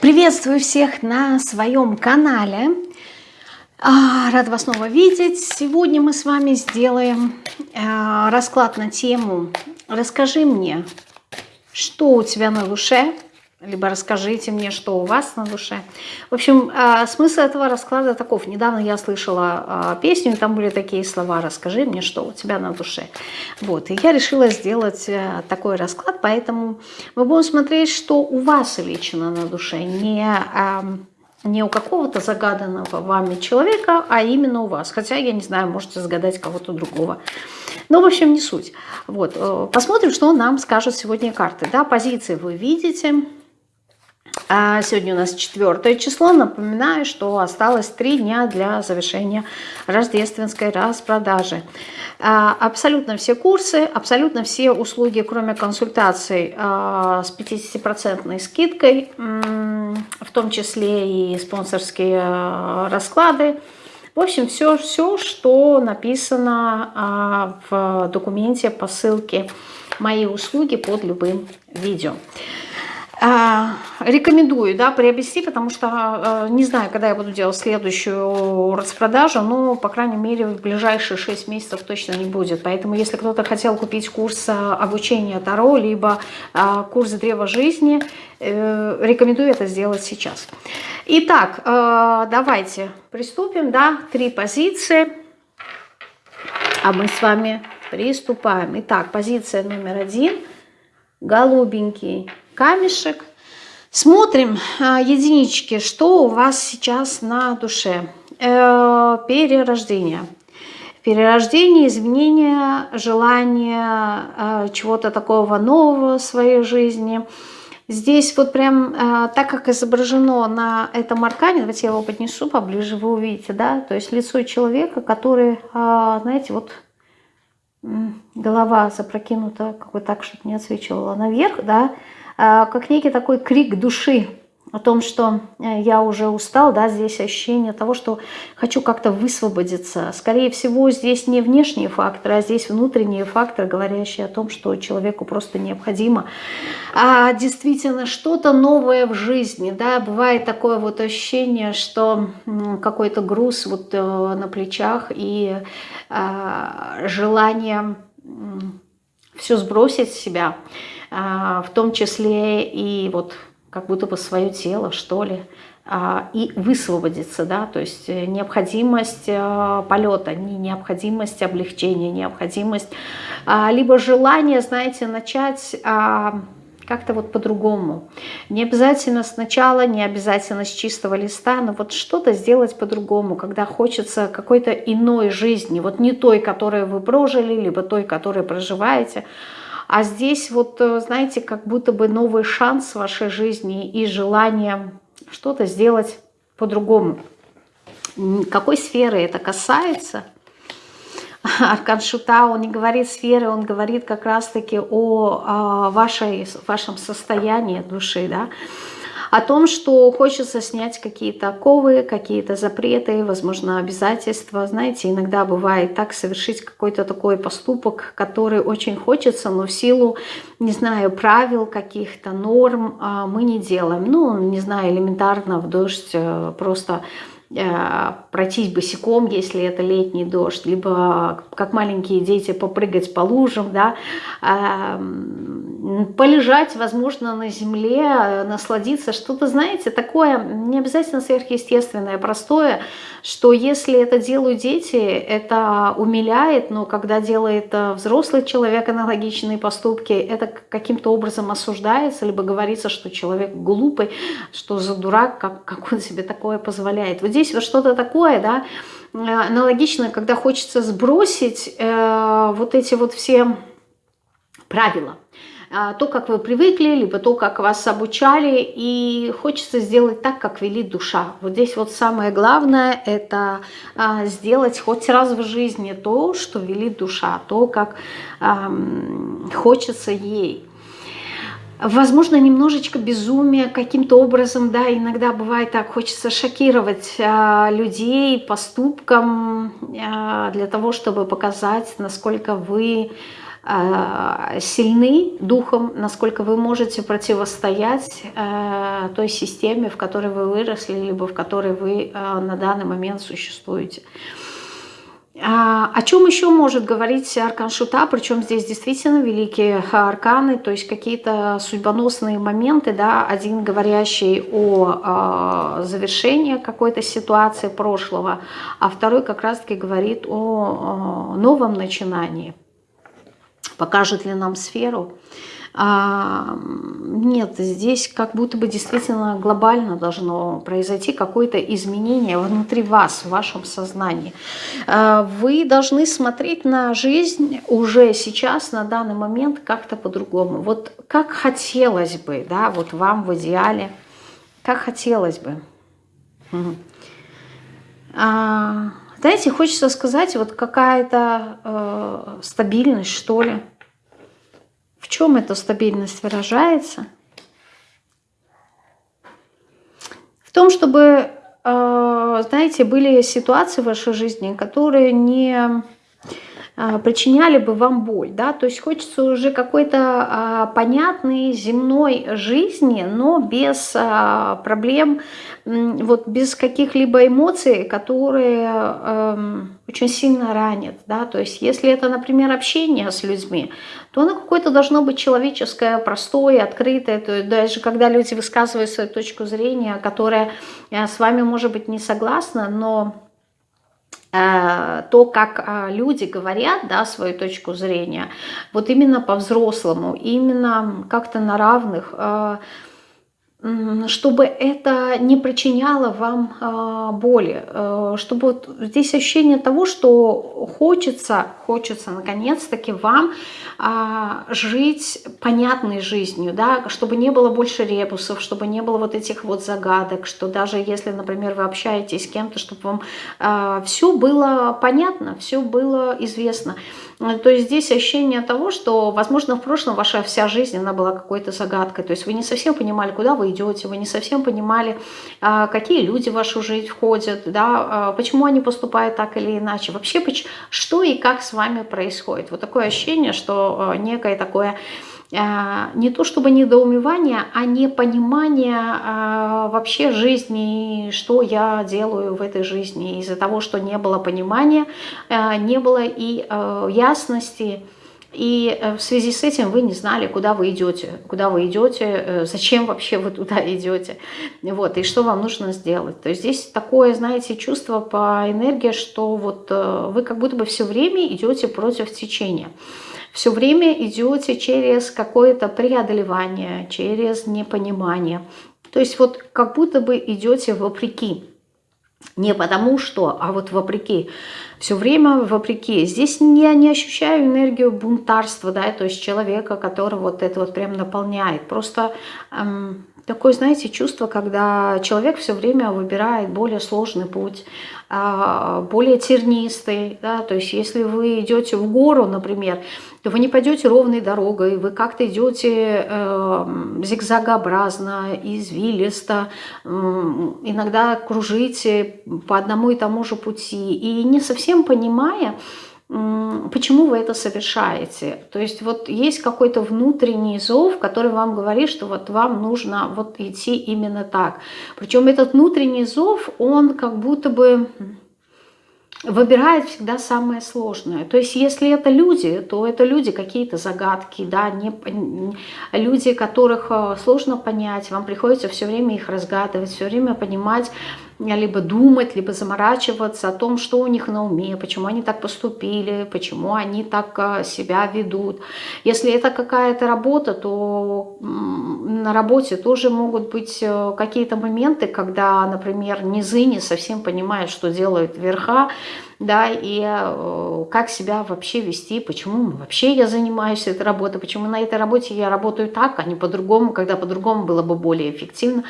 Приветствую всех на своем канале. А, рад вас снова видеть. Сегодня мы с вами сделаем а, расклад на тему «Расскажи мне, что у тебя на душе?» Либо расскажите мне, что у вас на душе. В общем, а, смысл этого расклада таков. Недавно я слышала а, песню, и там были такие слова «Расскажи мне, что у тебя на душе». Вот, и я решила сделать э, такой расклад, поэтому мы будем смотреть, что у вас лично на душе, не не у какого-то загаданного вами человека, а именно у вас. Хотя, я не знаю, можете загадать кого-то другого. Но, в общем, не суть. Вот. Э, посмотрим, что нам скажут сегодня карты. Да, позиции вы видите. А сегодня у нас четвертое число. Напоминаю, что осталось три дня для завершения рождественской распродажи. А, абсолютно все курсы, абсолютно все услуги, кроме консультаций а, с 50% скидкой, в том числе и спонсорские расклады. В общем, все, все что написано в документе по ссылке «Мои услуги» под любым видео. А, рекомендую да, приобрести, потому что а, не знаю, когда я буду делать следующую распродажу, но, по крайней мере, в ближайшие 6 месяцев точно не будет. Поэтому, если кто-то хотел купить курс а, обучения Таро, либо курс Древа Жизни, э, рекомендую это сделать сейчас. Итак, давайте приступим. Да, три позиции, а мы с вами приступаем. Итак, позиция номер один. Голубенький камешек. Смотрим а, единички, что у вас сейчас на душе. Э, перерождение. Перерождение, изменение, желание э, чего-то такого нового в своей жизни. Здесь вот прям, э, так как изображено на этом аркане, давайте я его поднесу поближе, вы увидите, да, то есть лицо человека, который, знаете, вот голова запрокинута, как бы так, чтобы не отсвечивала наверх, да, как некий такой крик души о том, что э, я уже устал, да, здесь ощущение того, что хочу как-то высвободиться. Скорее всего, здесь не внешние факторы, а здесь внутренние факторы, говорящие о том, что человеку просто необходимо. А действительно что-то новое в жизни, да, бывает такое вот ощущение, что какой-то груз вот э, на плечах и а, желание все сбросить с себя – в том числе и вот как будто бы свое тело, что ли, а, и высвободиться, да, то есть э, необходимость э, полета, не необходимость облегчения, необходимость, а, либо желание, знаете, начать как-то вот по-другому. Не обязательно сначала, не обязательно с чистого листа, но вот что-то сделать по-другому, когда хочется какой-то иной жизни, вот не той, которую вы прожили, либо той, которую проживаете, а здесь вот, э, знаете, как будто бы новый шанс в вашей жизни и желание что-то сделать по-другому. Какой сферы это касается? Аркан Шута, он не говорит сферы, он говорит как раз-таки о, о а, вашей, вашем состоянии души, да, о том, что хочется снять какие-то оковы, какие-то запреты, возможно, обязательства. Знаете, иногда бывает так совершить какой-то такой поступок, который очень хочется, но в силу, не знаю, правил каких-то, норм а, мы не делаем. Ну, не знаю, элементарно в дождь э, просто Э, пройтись босиком, если это летний дождь, либо как маленькие дети попрыгать по лужам, да, эм, полежать, возможно, на земле, насладиться, что-то, знаете, такое не обязательно сверхъестественное, простое, что если это делают дети, это умиляет, но когда делает э, взрослый человек аналогичные поступки, это каким-то образом осуждается, либо говорится, что человек глупый, что за дурак, как, как он себе такое позволяет. Вот здесь вот что-то такое, да, э, аналогично, когда хочется сбросить э, вот эти вот все правила. А, то, как вы привыкли, либо то, как вас обучали, и хочется сделать так, как велит душа. Вот здесь вот самое главное – это а, сделать хоть раз в жизни то, что велит душа, то, как хочется ей. Возможно, немножечко безумие каким-то образом, да, иногда бывает так, хочется шокировать а, людей поступком а, для того, чтобы показать, насколько вы э, сильны духом, насколько вы можете противостоять той системе, в которой вы выросли, либо в которой вы на данный момент существуете. А, о чем еще может говорить аркан Шута, причем здесь действительно великие арканы, то есть какие-то судьбоносные моменты, да, один говорящий о э, завершении какой-то ситуации прошлого, а второй как раз-таки говорит о новом начинании. Покажет ли нам сферу? А, нет, здесь как будто бы действительно глобально должно произойти какое-то изменение внутри вас, в вашем сознании. А, вы должны смотреть на жизнь уже сейчас, на данный момент как-то по-другому. Вот как хотелось бы, да, вот вам в идеале, как хотелось бы. А, знаете, хочется сказать, вот какая-то э, стабильность, что ли, в чем эта стабильность выражается? В том, чтобы, э, знаете, были ситуации в вашей жизни, которые не причиняли бы вам боль, да, то есть хочется уже какой-то а, понятной земной жизни, но без а, проблем, вот без каких-либо эмоций, которые а, очень сильно ранят, да, то есть если это, например, общение с людьми, то оно какое-то должно быть человеческое, простое, открытое. То есть даже когда люди высказывают свою точку зрения, которая э, с вами может быть не согласна, но то, как э, люди говорят, да, свою точку зрения, вот именно по-взрослому, именно как-то на равных, чтобы это не причиняло вам э, боли, э, чтобы вот здесь ощущение того, что хочется, хочется наконец-таки вам э, жить понятной жизнью, да, чтобы не было больше ребусов, чтобы не было вот этих вот загадок, что даже если, например, вы общаетесь с кем-то, чтобы вам э, все было понятно, все было известно. Э, то есть здесь ощущение того, что, возможно, в прошлом ваша вся жизнь, она была какой-то загадкой. То есть вы не совсем понимали, куда вы идете, вы не совсем понимали, а, какие люди в вашу жизнь входят, да, а, почему они поступают так или иначе. Вообще, что и как с вами происходит. Вот такое ощущение, что э, некое такое не то чтобы недоумевание, а непонимание а, вообще жизни, что я делаю в этой жизни. Из-за того, что не было понимания, а, не было и ясности, и э, в связи с этим вы не знали, куда вы идете, куда вы идете, э, зачем вообще вы туда идете, вот, и что вам нужно сделать. То есть здесь такое, знаете, чувство по энергии, что вот э, вы как будто бы все время идете против течения все время идете через какое-то преодолевание, через непонимание. То есть вот как будто бы идете вопреки. Не потому что, а вот вопреки. Все время вопреки. Здесь я не ощущаю энергию бунтарства, да, то есть человека, который вот это вот прям наполняет. Просто эм, такое, знаете, чувство, когда человек все время выбирает более сложный путь, а, более тернистый, да, то есть если вы идете в гору, например, то вы не пойдете ровной дорогой, вы как-то идете э, зигзагообразно, извилисто, э, иногда кружите по одному и тому же пути, и не совсем понимая, почему вы это совершаете. То есть вот есть какой-то внутренний зов, который вам говорит, что вот вам нужно вот идти именно так. Причем этот внутренний зов, он как будто бы выбирает всегда самое сложное. То есть если это люди, то это люди какие-то загадки, да, не, люди, которых э, сложно понять, вам приходится все время их разгадывать, все время понимать, либо думать, либо заморачиваться о том, что у них на уме, почему они так поступили, почему они так э, себя ведут. Если это какая-то работа, то на работе тоже могут быть э, какие-то моменты, когда, например, низы не совсем понимают, что делают верха, да, и э, как себя вообще вести, почему вообще я занимаюсь этой работой, почему на этой работе я работаю так, а не по-другому, когда по-другому было бы более эффективно.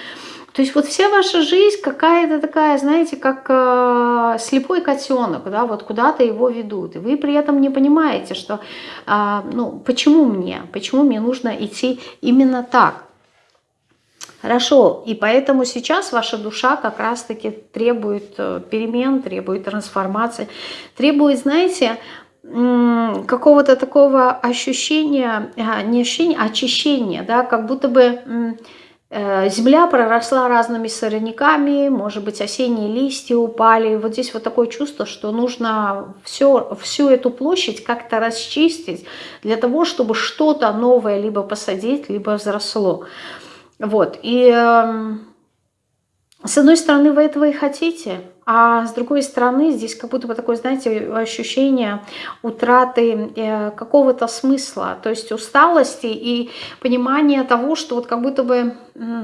То есть вот вся ваша жизнь какая-то такая, знаете, как э, слепой котенок, да, вот куда-то его ведут. И вы при этом не понимаете, что, э, ну, почему мне, почему мне нужно идти именно так. Хорошо, и поэтому сейчас ваша душа как раз-таки требует э, перемен, требует трансформации, требует, знаете, какого-то такого ощущения, а, не ощущения, а очищения, да, как будто бы земля проросла разными сорняками, может быть, осенние листья упали. Вот здесь вот такое чувство, что нужно все, всю эту площадь как-то расчистить для того, чтобы что-то новое либо посадить, либо взросло. Вот, и эм, с одной стороны, вы этого и хотите, а с другой стороны, здесь как будто бы такое, знаете, ощущение утраты э, какого-то смысла, то есть усталости и понимание того, что вот как будто бы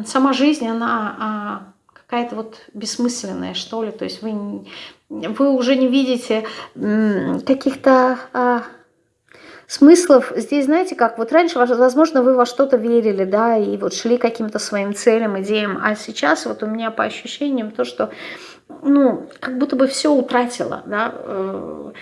сама жизнь, она а, какая-то вот бессмысленная, что ли, то есть вы, вы уже не видите каких-то а, смыслов. Здесь, знаете, как вот раньше, возможно, вы во что-то верили, да, и вот шли каким-то своим целям, идеям, а сейчас вот у меня по ощущениям то, что, ну, как будто бы все утратила, да, э,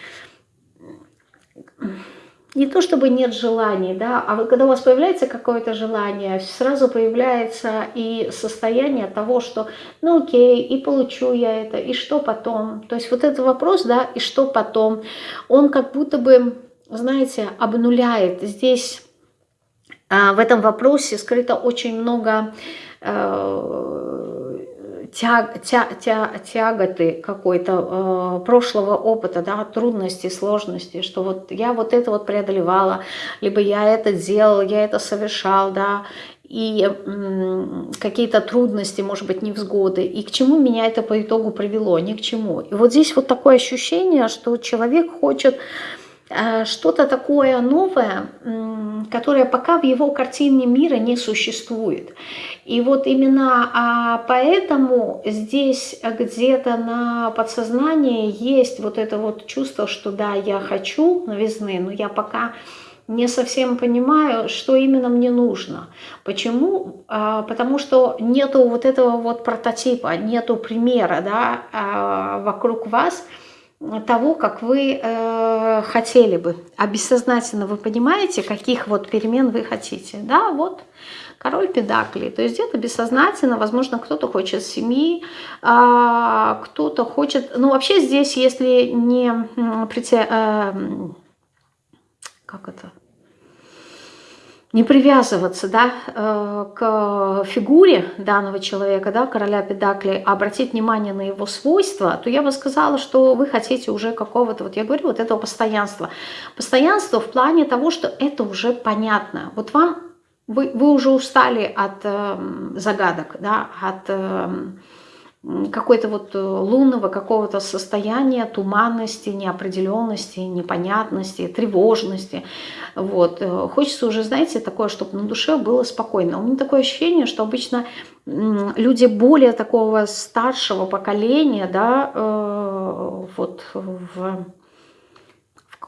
не то чтобы нет желаний, да, а вот когда у вас появляется какое-то желание, сразу появляется и состояние того, что, ну окей, и получу я это, и что потом. То есть вот этот вопрос, да, и что потом, он как будто бы знаете, обнуляет. Здесь а, в этом вопросе скрыто очень много э, тяг, тя, тя, тяготы какой-то э, прошлого опыта, да, трудностей, сложностей, что вот я вот это вот преодолевала, либо я это делал, я это совершал, да, и какие-то трудности, может быть, невзгоды. И к чему меня это по итогу привело? Ни к чему. И вот здесь вот такое ощущение, что человек хочет Э, что-то такое новое, которое пока в его картине мира не существует. И вот именно а поэтому здесь где-то на подсознании есть вот это вот чувство, что да, я хочу новизны, но я пока не совсем понимаю, что именно мне нужно. Почему? А, потому что нету вот этого вот прототипа, нету примера да, а, вокруг вас – того, как вы э, хотели бы. А бессознательно вы понимаете, каких вот перемен вы хотите. Да, вот король педаклей. То есть где-то бессознательно, возможно, кто-то хочет семьи, э, кто-то хочет... Ну, вообще здесь, если не... Э, как это? Не привязываться да, э, к фигуре данного человека, да, короля Педакли, а обратить внимание на его свойства, то я бы сказала, что вы хотите уже какого-то, вот я говорю, вот этого постоянства. Постоянство в плане того, что это уже понятно. Вот вам, вы, вы уже устали от э, загадок, да, от... Э, какой-то вот э, лунного какого-то состояния, туманности, неопределенности, непонятности, тревожности. Вот. Э, хочется уже, знаете, такое, чтобы на душе было спокойно. У меня такое ощущение, что обычно люди более такого старшего поколения, да, э, вот в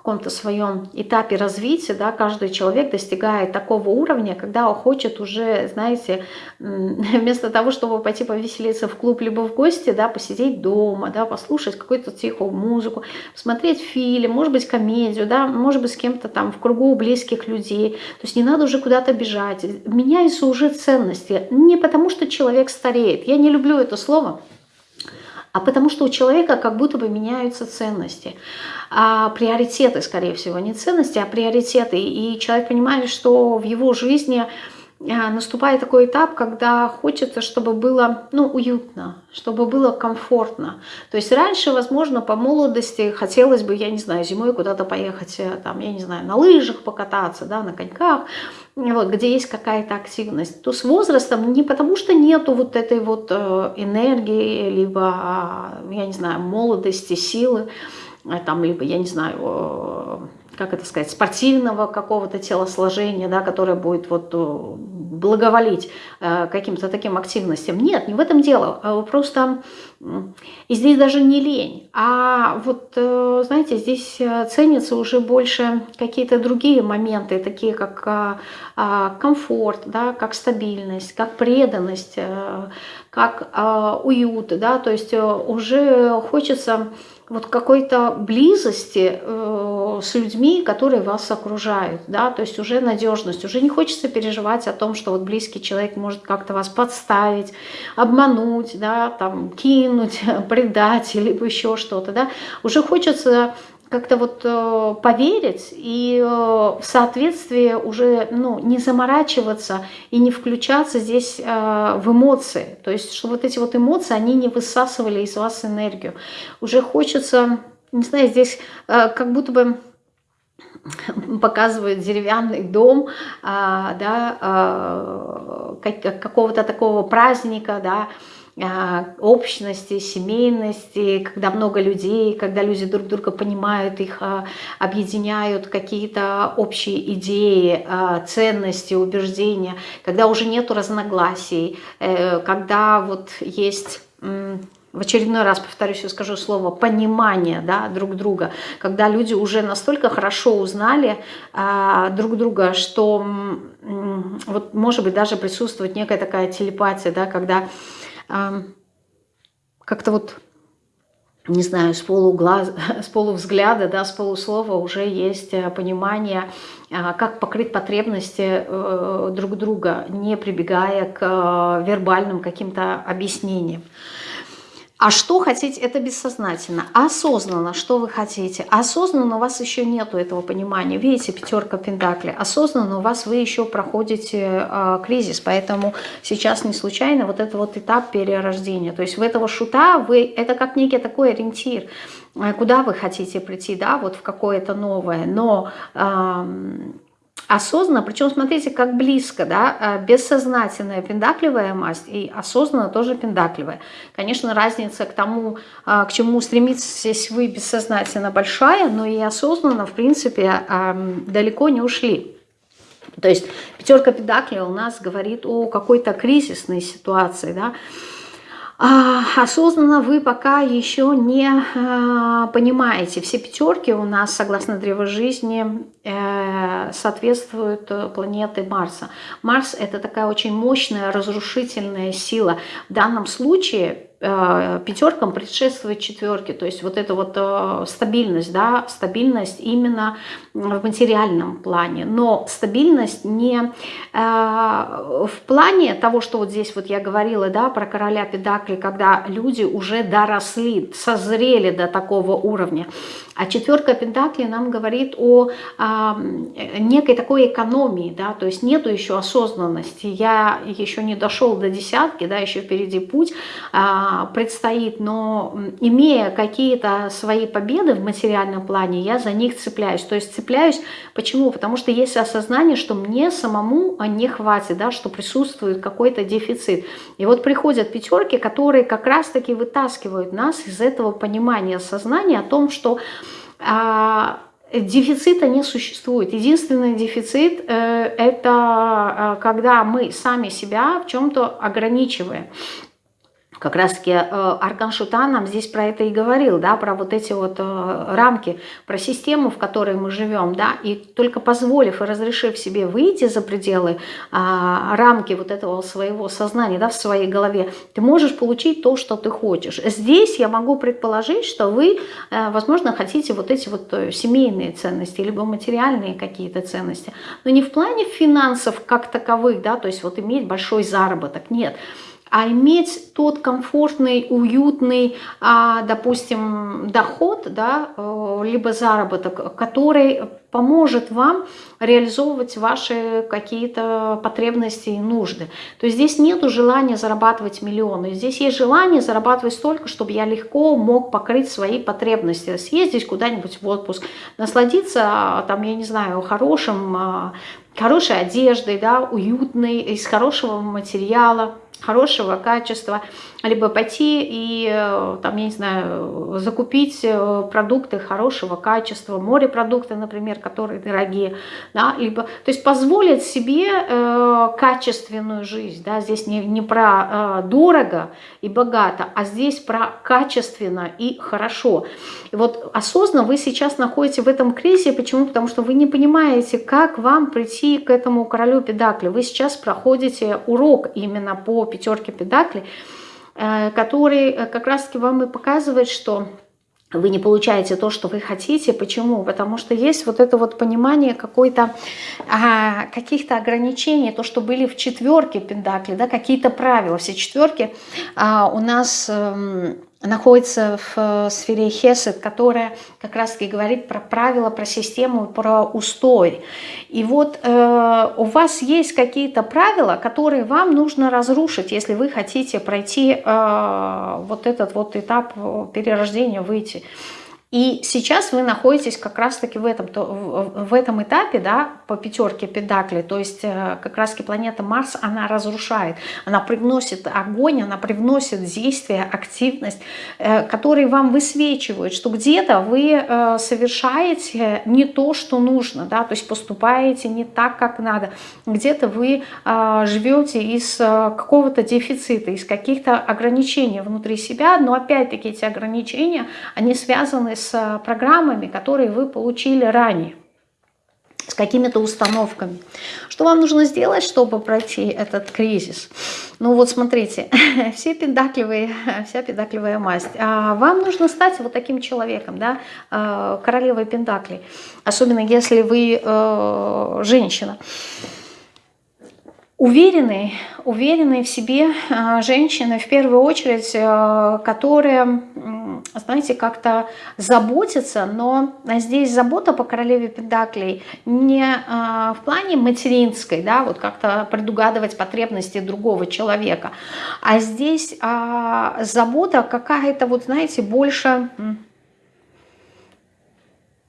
каком-то своем этапе развития, да, каждый человек достигает такого уровня, когда он хочет уже, знаете, вместо того, чтобы пойти повеселиться в клуб либо в гости, да, посидеть дома, да, послушать какую-то тихую музыку, посмотреть фильм, может быть, комедию, да, может быть, с кем-то там в кругу близких людей. То есть не надо уже куда-то бежать. Меняются уже ценности. Не потому, что человек стареет. Я не люблю это слово, а потому что у человека как будто бы меняются ценности. А приоритеты, скорее всего, не ценности, а приоритеты. И человек понимает, что в его жизни а, наступает такой этап, когда хочется, чтобы было ну, уютно, чтобы было комфортно. То есть раньше, возможно, по молодости хотелось бы, я не знаю, зимой куда-то поехать, э, там, я не знаю, на лыжах покататься, да, на коньках, вот, где есть какая-то активность. То с возрастом не потому, что нету вот этой вот э, энергии, либо, а, я не знаю, молодости, силы, э, там, либо, я не знаю, как это сказать, спортивного какого-то телосложения, да, которое будет вот э, благоволить э, каким-то таким активностям. Нет, не в этом дело. А просто и здесь даже не лень, а вот, э, знаете, здесь ценятся уже больше какие-то другие моменты, такие как комфорт, да, как стабильность, как преданность, как уют, да, то есть уже хочется вот какой-то близости э, с людьми, которые вас окружают, да, то есть уже надежность, уже не хочется переживать о том, что вот близкий человек может как-то вас подставить, обмануть, да, там, кинуть, предать, либо еще что-то, да, уже хочется как-то вот э, поверить и э, в соответствии уже ну, не заморачиваться и не включаться здесь э, в эмоции. То есть, что вот эти вот эмоции, они не высасывали из вас энергию. Уже хочется, не знаю, здесь э, как будто бы показывает деревянный дом, а, да, а, какого-то такого праздника, да, общности, семейности, когда много людей, когда люди друг друга понимают, их а, объединяют какие-то общие идеи, а, ценности, убеждения, когда уже нету разногласий, э, когда вот есть в очередной раз повторюсь и скажу слово понимание да, друг друга, когда люди уже настолько хорошо узнали а, друг друга, что вот может быть даже присутствует некая такая телепатия, да, когда а, как-то вот не знаю, с, полуглаз, с полувзгляда, да, с полуслова уже есть э, понимание, а, как покрыть потребности э, друг друга, не прибегая к э, вербальным каким-то объяснениям. А что хотеть, это бессознательно. Осознанно, что вы хотите. Осознанно у вас еще нету этого понимания. Видите, пятерка пентаклей. Осознанно у вас вы еще проходите э, кризис, поэтому сейчас не случайно вот это вот этап перерождения. То есть в этого шута вы, это как некий такой ориентир, э, куда вы хотите прийти, да, вот в какое-то новое. Но... Э, осознанно, причем смотрите, как близко, да, э, бессознательная пендакливая масть и осознанно тоже пендакливая. Конечно, разница к тому, э, к чему стремитесь вы бессознательно большая, но и осознанно, в принципе, эм, далеко не ушли. То есть пятерка педакли у нас говорит о какой-то кризисной ситуации, да, а, осознанно вы пока еще не а, понимаете. Все пятерки у нас, согласно древу жизни, соответствуют э, планеты Марса. Марс – это такая очень мощная разрушительная сила. В данном случае Э, пятеркам предшествует четверке, то есть вот эта вот э, стабильность, да, стабильность именно в материальном плане, но стабильность не э, в плане того, что вот здесь вот я говорила, да, про короля педакли, когда люди уже доросли, созрели до такого уровня, а четверка пентакли нам говорит о некой такой экономии, да, то есть нету еще осознанности. Я еще не дошел до десятки, да, еще впереди путь а, предстоит, но имея какие-то свои победы в материальном плане, я за них цепляюсь. То есть цепляюсь, почему? Потому что есть осознание, что мне самому не хватит, да, что присутствует какой-то дефицит. И вот приходят пятерки, которые как раз-таки вытаскивают нас из этого понимания сознания о том, что а, дефицита не существует. Единственный дефицит э, – это э, когда мы сами себя в чем-то ограничиваем. Как раз-таки э, Аркан Шута нам здесь про это и говорил, да, про вот эти вот э, рамки, про систему, в которой мы живем, да, и только позволив и разрешив себе выйти за пределы а, рамки вот этого своего сознания, да, в своей голове, ты можешь получить то, что ты хочешь. Здесь я могу предположить, что вы, э, возможно, хотите вот эти вот семейные ценности, либо материальные какие-то ценности, но не в плане финансов как таковых, да, то есть вот иметь большой заработок, нет, а иметь тот комфортный, уютный, а, допустим, доход, да, э, либо заработок, который поможет вам реализовывать ваши какие-то потребности и нужды. То есть здесь нет желания зарабатывать миллионы, здесь есть желание зарабатывать столько, чтобы я легко мог покрыть свои потребности, съездить куда-нибудь в отпуск, насладиться, там, я не знаю, хорошим, а, хорошей одеждой, да, уютной, из хорошего материала, хорошего качества, либо пойти и, э, там, я не знаю, закупить э, продукты хорошего качества, морепродукты, например, которые дорогие, да, либо, то есть позволить себе э, качественную жизнь, да, здесь не, не про э, дорого и богато, а здесь про качественно и хорошо. И вот осознанно вы сейчас находитесь в этом кризисе, почему? Потому что вы не понимаете, как вам прийти к этому королю педакли. Вы сейчас проходите урок именно по пятерке педакли, Э, который э, как раз-таки вам и показывает, что вы не получаете то, что вы хотите. Почему? Потому что есть вот это вот понимание какой-то а, каких-то ограничений, то, что были в четверке Пендакли, да, какие-то правила. Все четверки а, у нас... А, находится в э, сфере Хесед, которая как раз-таки говорит про правила, про систему, про устой. И вот э, у вас есть какие-то правила, которые вам нужно разрушить, если вы хотите пройти э, вот этот вот этап перерождения, выйти. И сейчас вы находитесь как раз-таки в этом, в этом этапе, да, по пятерке педакли, то есть э, как раз-таки планета Марс, она разрушает, она привносит огонь, она привносит действие, активность, э, которые вам высвечивают, что где-то вы э, совершаете не то, что нужно, да, то есть поступаете не так, как надо, где-то вы живете из какого-то дефицита, из каких-то ограничений внутри себя, но опять-таки эти ограничения, они связаны с программами, которые вы получили ранее с какими-то установками. Что вам нужно сделать, чтобы пройти этот кризис? Ну вот смотрите, все педакливые, вся педакливая масть. А вам нужно стать вот таким человеком, да, а, королевой педаклей. Особенно если вы э, женщина. Уверенные, уверенные в себе э, женщины, в первую очередь, э, которые, знаете, как-то заботятся, но здесь забота по королеве Педаклей не э, в плане материнской, да, вот как-то предугадывать потребности другого человека, а здесь а, забота какая-то, вот знаете, больше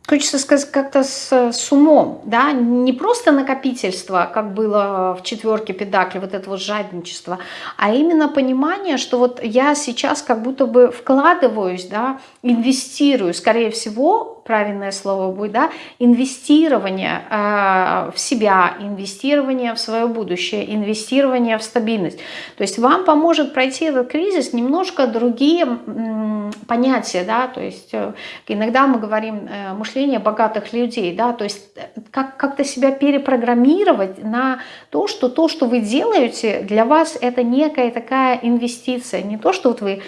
Хочется сказать как-то с, с умом, да, не просто накопительство, как было в четверке педакли, вот это вот жадничество, а именно понимание, что вот я сейчас как будто бы вкладываюсь, да, инвестирую, скорее всего, правильное слово будет, да, инвестирование э, в себя, инвестирование в свое будущее, инвестирование в стабильность. То есть вам поможет пройти этот кризис немножко другие м, понятия, да, то есть э, иногда мы говорим э, мышление богатых людей, да, то есть э, как, как-то себя перепрограммировать на то, что то, что вы делаете, для вас это некая такая инвестиция, не то, что вот вы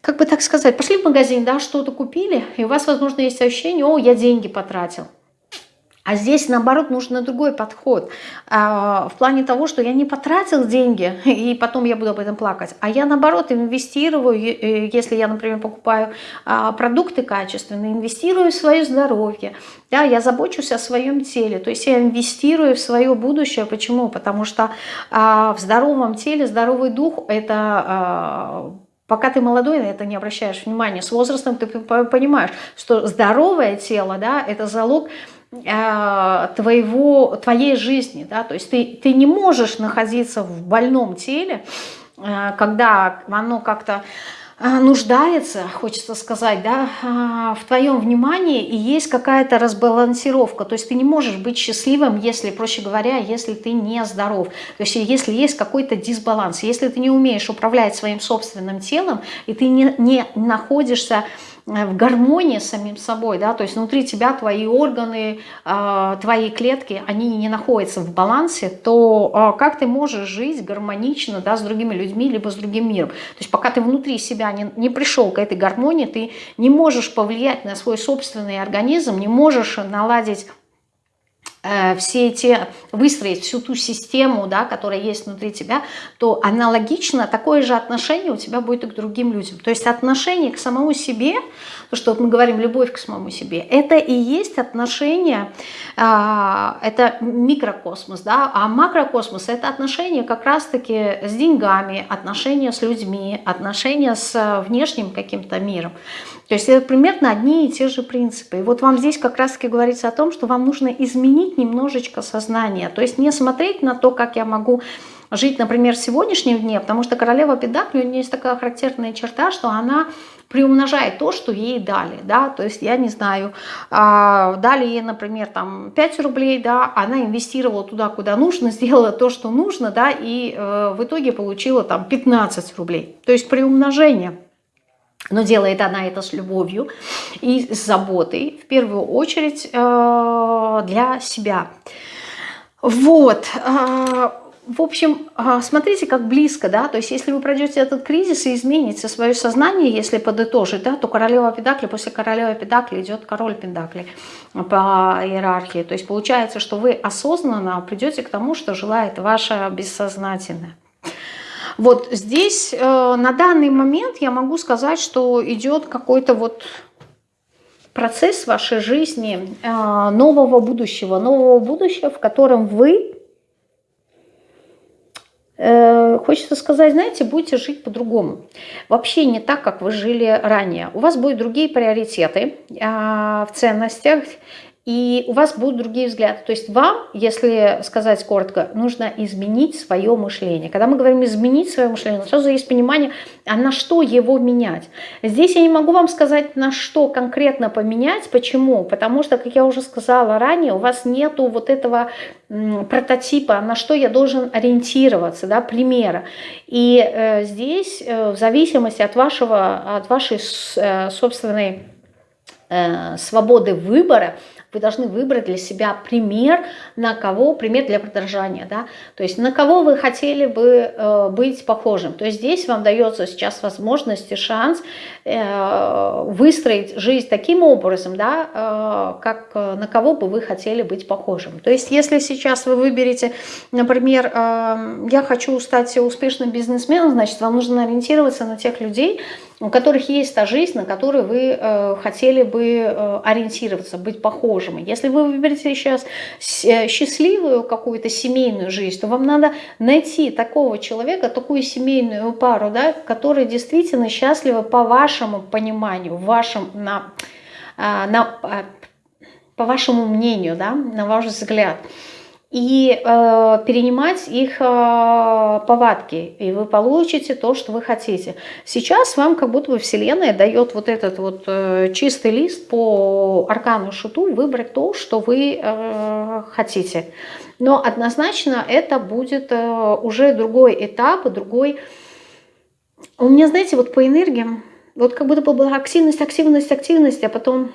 как бы так сказать, пошли в магазин, да, что-то купили, и у вас, возможно, есть ощущение, о, я деньги потратил. А здесь, наоборот, нужен другой подход. А, в плане того, что я не потратил деньги, и потом я буду об этом плакать, а я, наоборот, инвестирую, если я, например, покупаю а, продукты качественные, инвестирую в свое здоровье, да, я забочусь о своем теле, то есть я инвестирую в свое будущее. Почему? Потому что а, в здоровом теле здоровый дух – это Пока ты молодой, на это не обращаешь внимания. С возрастом ты понимаешь, что здоровое тело, да, это залог э, твоего, твоей жизни, да, то есть ты, ты не можешь находиться в больном теле, э, когда оно как-то нуждается, хочется сказать, да, а, в твоем внимании и есть какая-то разбалансировка. То есть ты не можешь быть счастливым, если, проще говоря, если ты не здоров. То есть если есть какой-то дисбаланс, если ты не умеешь управлять своим собственным телом и ты не, не находишься в гармонии с самим собой, да, то есть внутри тебя твои органы, э, твои клетки, они не находятся в балансе, то э, как ты можешь жить гармонично, да, с другими людьми, либо с другим миром? То есть пока ты внутри себя не, не пришел к этой гармонии, ты не можешь повлиять на свой собственный организм, не можешь наладить Э, все эти, выстроить всю ту систему, да, которая есть внутри тебя, то аналогично такое же отношение у тебя будет и к другим людям. То есть отношение к самому себе, то, что вот мы говорим, любовь к самому себе, это и есть отношение, а, это микрокосмос, да, а макрокосмос это отношение как раз-таки с деньгами, отношения с людьми, отношения с внешним каким-то миром. То есть это примерно одни и те же принципы. И вот вам здесь как раз-таки говорится о том, что вам нужно изменить немножечко сознание. То есть не смотреть на то, как я могу жить, например, в сегодняшнем дне, потому что королева Педакли, у нее есть такая характерная черта, что она приумножает то, что ей дали, да, то есть, я не знаю, а, дали ей, например, там 5 рублей, да, она инвестировала туда, куда нужно, сделала то, что нужно, да, и э, в итоге получила там 15 рублей, то есть приумножение. Но делает она это с любовью и с заботой, в первую очередь э, для себя. Вот. Э, в общем, э, смотрите, как близко, да, то есть если вы пройдете этот кризис и измените свое сознание, если подытожить, да, то королева Педакли, после королевы Педакли идет король Педакли по иерархии. То есть получается, что вы осознанно придете к тому, что желает ваше бессознательное. Вот здесь э, на данный момент я могу сказать, что идет какой-то вот процесс вашей жизни э, нового будущего, нового будущего, в котором вы, э, хочется сказать, знаете, будете жить по-другому. Вообще не так, как вы жили ранее. У вас будут другие приоритеты э, в ценностях, и у вас будут другие взгляды. То есть вам, если сказать коротко, нужно изменить свое мышление. Когда мы говорим изменить свое мышление, сразу есть понимание, а на что его менять. Здесь я не могу вам сказать, на что конкретно поменять. Почему? Потому что, как я уже сказала ранее, у вас нету вот этого прототипа, на что я должен ориентироваться, да, примера. И э, здесь, э, в зависимости от, вашего, от вашей э, собственной э, свободы выбора, вы должны выбрать для себя пример, на кого, пример для подражания, да, то есть на кого вы хотели бы э, быть похожим. То есть здесь вам дается сейчас возможность и шанс выстроить жизнь таким образом, да, э, как э, на кого бы вы хотели быть похожим. То есть если сейчас вы выберете, например, э, я хочу стать успешным бизнесменом, значит, вам нужно ориентироваться на тех людей, у которых есть та жизнь, на которую вы э, хотели бы э, ориентироваться, быть похожими. Если вы выберете сейчас э, счастливую какую-то семейную жизнь, то вам надо найти такого человека, такую семейную пару, да, которая действительно счастлива по вашему пониманию, вашим, на, а, на, а, по вашему мнению, да, на ваш взгляд и э, перенимать их э, повадки, и вы получите то, что вы хотите. Сейчас вам как будто бы Вселенная дает вот этот вот э, чистый лист по аркану шуту, выбрать то, что вы э, хотите. Но однозначно это будет э, уже другой этап, другой... У меня, знаете, вот по энергиям, вот как будто бы была активность, активность, активность, а потом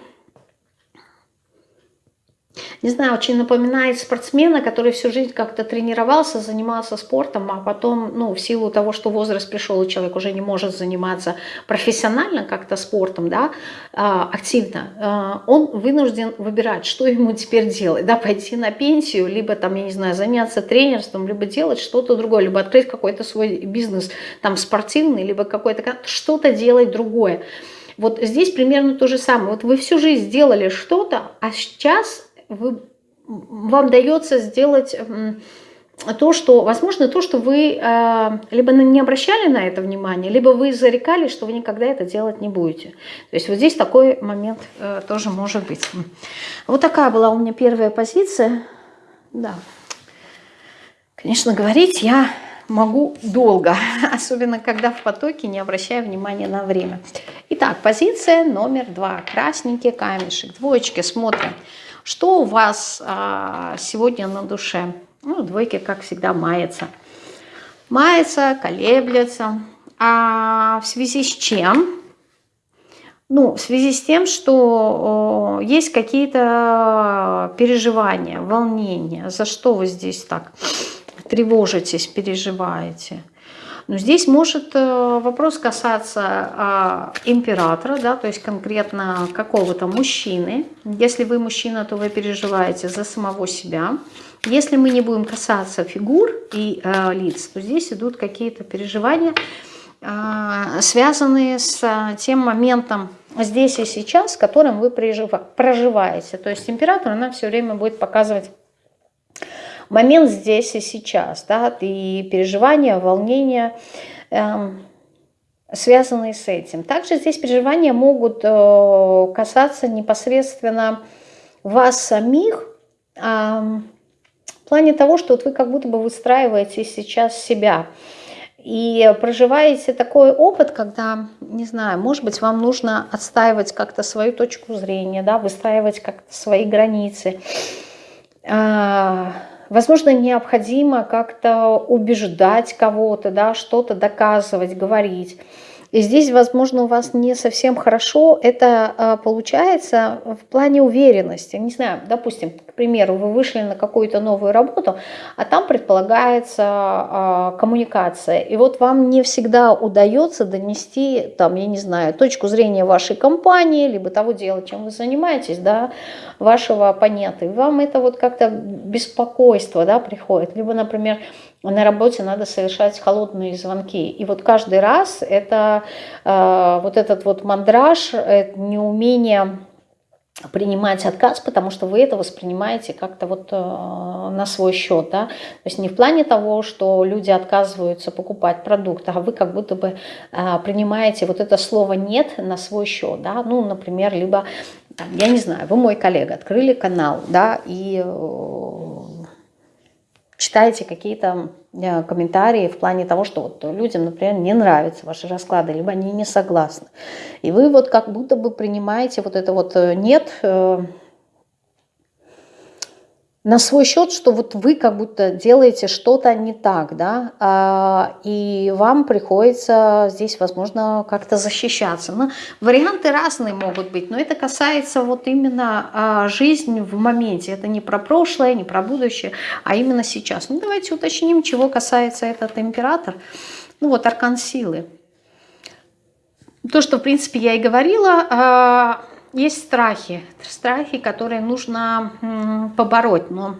не знаю, очень напоминает спортсмена, который всю жизнь как-то тренировался, занимался спортом, а потом, ну, в силу того, что возраст пришел, и человек уже не может заниматься профессионально как-то спортом, да, а, активно, а, он вынужден выбирать, что ему теперь делать, да, пойти на пенсию, либо там, я не знаю, заняться тренерством, либо делать что-то другое, либо открыть какой-то свой бизнес, там, спортивный, либо какой-то, что-то делать другое. Вот здесь примерно то же самое. Вот вы всю жизнь сделали что-то, а сейчас вы, вам дается сделать то, что, возможно, то, что вы э, либо не обращали на это внимание, либо вы зарекали, что вы никогда это делать не будете. То есть вот здесь такой момент э, тоже может быть. Вот такая была у меня первая позиция. Да. Конечно, говорить я могу долго, особенно когда в потоке, не обращая внимания на время. Итак, позиция номер два. Красненький камешек. Двоечки смотрим. Что у вас а, сегодня на душе? Ну, двойки, как всегда, мается. Мается, колеблется. А в связи с чем? Ну, в связи с тем, что о, есть какие-то переживания, волнения. За что вы здесь так тревожитесь, переживаете? Но здесь может э, вопрос касаться императора, да, то есть конкретно какого-то мужчины. Если вы мужчина, то вы переживаете за самого себя. Если мы не будем касаться фигур и э, лиц, то здесь идут какие-то переживания, э, связанные с тем моментом здесь и сейчас, которым вы проживаете. То есть император, она все время будет показывать момент здесь и сейчас, да, и переживания, волнения, эм, связанные с этим. Также здесь переживания могут э, касаться непосредственно вас самих, в плане того, что вот вы как будто бы выстраиваете сейчас себя. И проживаете такой опыт, когда, не знаю, может быть, вам нужно отстаивать как-то свою точку зрения, да, выстраивать как-то свои границы. Возможно, необходимо как-то убеждать кого-то, да, что-то доказывать, говорить. И здесь, возможно, у вас не совсем хорошо это а, получается в плане уверенности. Не знаю, допустим, к примеру, вы вышли на какую-то новую работу, а там предполагается а, коммуникация. И вот вам не всегда удается донести, там, я не знаю, точку зрения вашей компании, либо того дела, чем вы занимаетесь, да, вашего оппонента. И вам это вот как-то беспокойство да, приходит. Либо, например, на работе надо совершать холодные звонки. И вот каждый раз это э, вот этот вот мандраж, это неумение принимать отказ, потому что вы это воспринимаете как-то вот э, на свой счет, да, то есть не в плане того, что люди отказываются покупать продукт, а вы как будто бы э, принимаете вот это слово «нет» на свой счет, да, ну, например, либо, там, я не знаю, вы мой коллега, открыли канал, да, и э, читаете какие-то Э, комментарии в плане того, что вот людям, например, не нравятся ваши расклады, либо они не согласны. И вы вот как будто бы принимаете вот это вот э, «нет», э, на свой счет, что вот вы как будто делаете что-то не так, да, а, и вам приходится здесь, возможно, как-то защищаться. Но варианты разные могут быть, но это касается вот именно а, жизни в моменте. Это не про прошлое, не про будущее, а именно сейчас. Ну, давайте уточним, чего касается этот император. Ну, вот аркан силы. То, что, в принципе, я и говорила, а, есть страхи, страхи, которые нужно побороть, но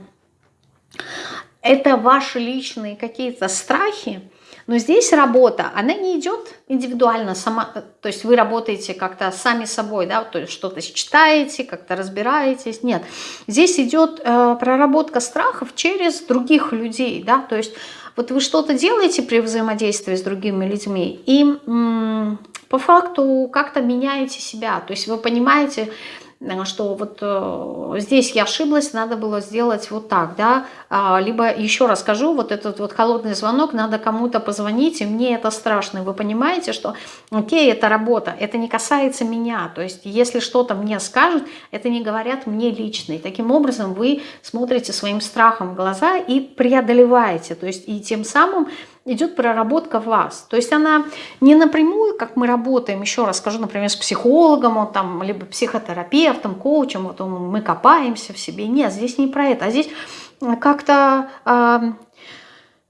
это ваши личные какие-то страхи, но здесь работа, она не идет индивидуально, сама, то есть вы работаете как-то сами собой, да, то есть что-то читаете, как-то разбираетесь, нет. Здесь идет э, проработка страхов через других людей, да, то есть вот вы что-то делаете при взаимодействии с другими людьми, и по факту как-то меняете себя. То есть вы понимаете, что вот э, здесь я ошиблась, надо было сделать вот так, да, а, либо еще раз скажу, вот этот вот холодный звонок, надо кому-то позвонить, и мне это страшно, вы понимаете, что окей, это работа, это не касается меня, то есть если что-то мне скажут, это не говорят мне лично, и таким образом вы смотрите своим страхом в глаза и преодолеваете, то есть и тем самым идет проработка вас. То есть она не напрямую, как мы работаем, еще раз скажу, например, с психологом, там, либо психотерапевтом, коучем, вот мы копаемся в себе. Нет, здесь не про это, а здесь как-то э,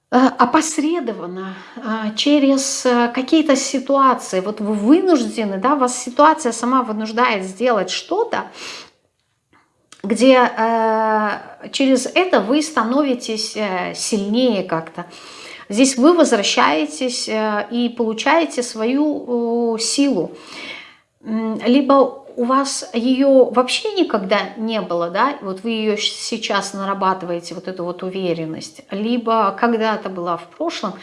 опосредованно э, через какие-то ситуации. Вот вы вынуждены, да, вас ситуация сама вынуждает сделать что-то, где э, через это вы становитесь э, сильнее как-то. Здесь вы возвращаетесь э, и получаете свою силу. Либо у вас ее вообще никогда не было, да, вот вы ее сейчас нарабатываете, вот эту вот уверенность, либо когда-то была в прошлом,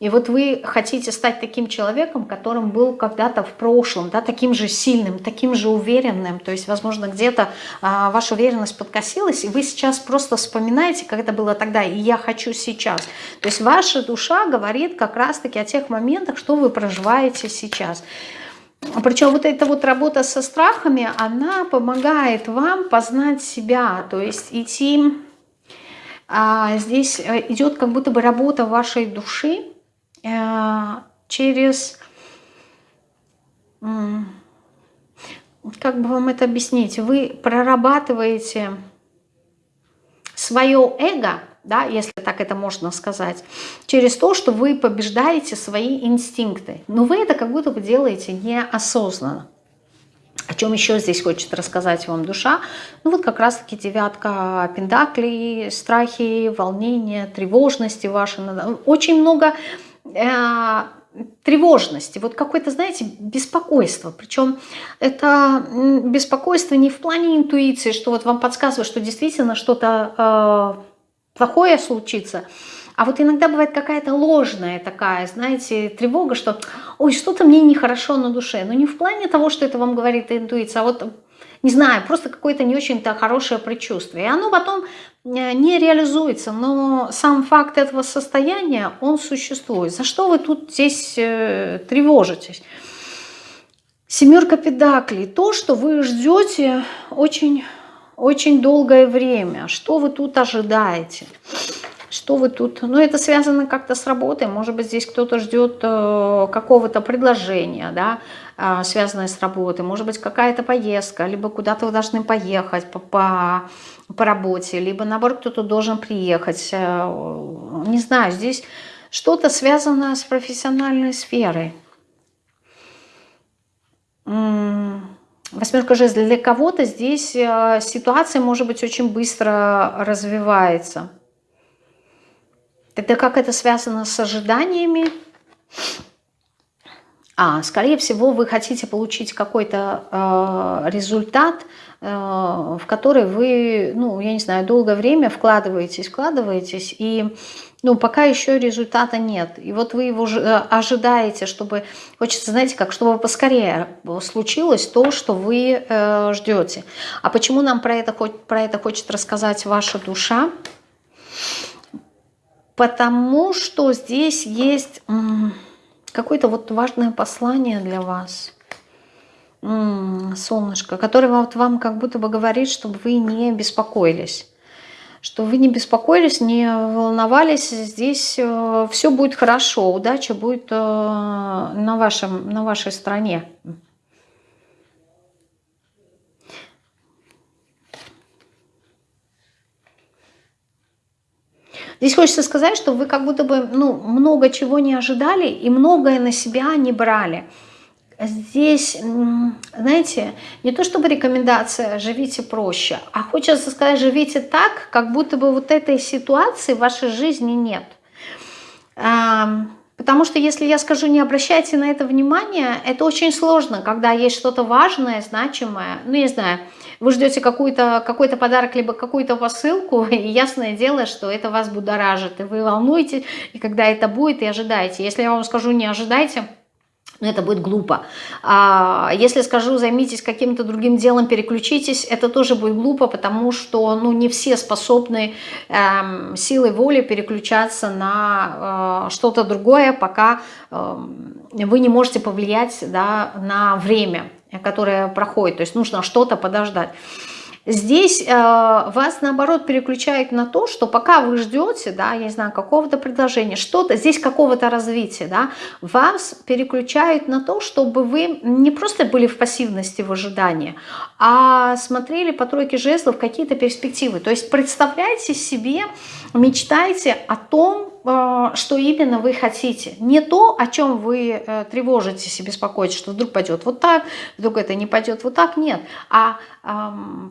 и вот вы хотите стать таким человеком, которым был когда-то в прошлом, да, таким же сильным, таким же уверенным, то есть, возможно, где-то а, ваша уверенность подкосилась, и вы сейчас просто вспоминаете, как это было тогда, и я хочу сейчас. То есть ваша душа говорит как раз-таки о тех моментах, что вы проживаете сейчас. Причем вот эта вот работа со страхами, она помогает вам познать себя, то есть идти... А, здесь э, идет как будто бы работа вашей души а, через... Как бы вам это объяснить? Вы прорабатываете свое эго, да, если так это можно сказать, через то, что вы побеждаете свои инстинкты. Но вы это как будто бы делаете неосознанно. О чем еще здесь хочет рассказать вам душа? Ну вот как раз-таки девятка пентаклей, страхи, волнения, тревожности ваши. Очень много э, тревожности, вот какое-то, знаете, беспокойство. Причем это беспокойство не в плане интуиции, что вот вам подсказывает, что действительно что-то... Э, плохое случится. А вот иногда бывает какая-то ложная такая, знаете, тревога, что ой, что-то мне нехорошо на душе. Но не в плане того, что это вам говорит интуиция, а вот, не знаю, просто какое-то не очень-то хорошее предчувствие. И оно потом э, не реализуется, но сам факт этого состояния, он существует. За что вы тут здесь э, тревожитесь? Семерка педаклей. То, что вы ждете очень очень долгое время. Что вы тут ожидаете? Что вы тут... Ну, это связано как-то с работой. Может быть, здесь кто-то ждет э, какого-то предложения, да, э, связанное с работой. Может быть, какая-то поездка, либо куда-то вы должны поехать по, по, по работе, либо, наоборот, кто-то должен приехать. Э, не знаю, здесь что-то связано с профессиональной сферой. Восьмерка жезлов для кого-то здесь э, ситуация, может быть, очень быстро развивается. Это как это связано с ожиданиями? А, скорее всего, вы хотите получить какой-то э, результат, э, в который вы, ну, я не знаю, долгое время вкладываетесь, вкладываетесь, и ну, пока еще результата нет. И вот вы его э, ожидаете, чтобы, хочется, знаете, как, чтобы поскорее случилось то, что вы э, ждете. А почему нам про это, про это хочет рассказать ваша душа? Потому что здесь есть какое-то вот важное послание для вас. солнышко, которое вот вам как будто бы говорит, чтобы вы не беспокоились что вы не беспокоились, не волновались, здесь э, все будет хорошо, удача будет э, на, вашем, на вашей стороне. Здесь хочется сказать, что вы как будто бы ну, много чего не ожидали и многое на себя не брали здесь, знаете, не то чтобы рекомендация «живите проще», а хочется сказать «живите так, как будто бы вот этой ситуации в вашей жизни нет». Потому что если я скажу «не обращайте на это внимание», это очень сложно, когда есть что-то важное, значимое. Ну, я знаю, вы ждете какой-то какой подарок, либо какую-то посылку, и ясное дело, что это вас будоражит, и вы волнуетесь, и когда это будет, и ожидаете. Если я вам скажу «не ожидайте», но это будет глупо. А если скажу, займитесь каким-то другим делом, переключитесь, это тоже будет глупо, потому что ну, не все способны эм, силой воли переключаться на э, что-то другое, пока э, вы не можете повлиять да, на время, которое проходит. То есть нужно что-то подождать. Здесь э, вас, наоборот, переключает на то, что пока вы ждете, да, я не знаю, какого-то предложения, что-то, здесь какого-то развития, да, вас переключают на то, чтобы вы не просто были в пассивности в ожидании, а смотрели по тройке жезлов какие-то перспективы. То есть представляйте себе, мечтайте о том, э, что именно вы хотите. Не то, о чем вы э, тревожитесь и беспокоитесь, что вдруг пойдет вот так, вдруг это не пойдет вот так, нет. А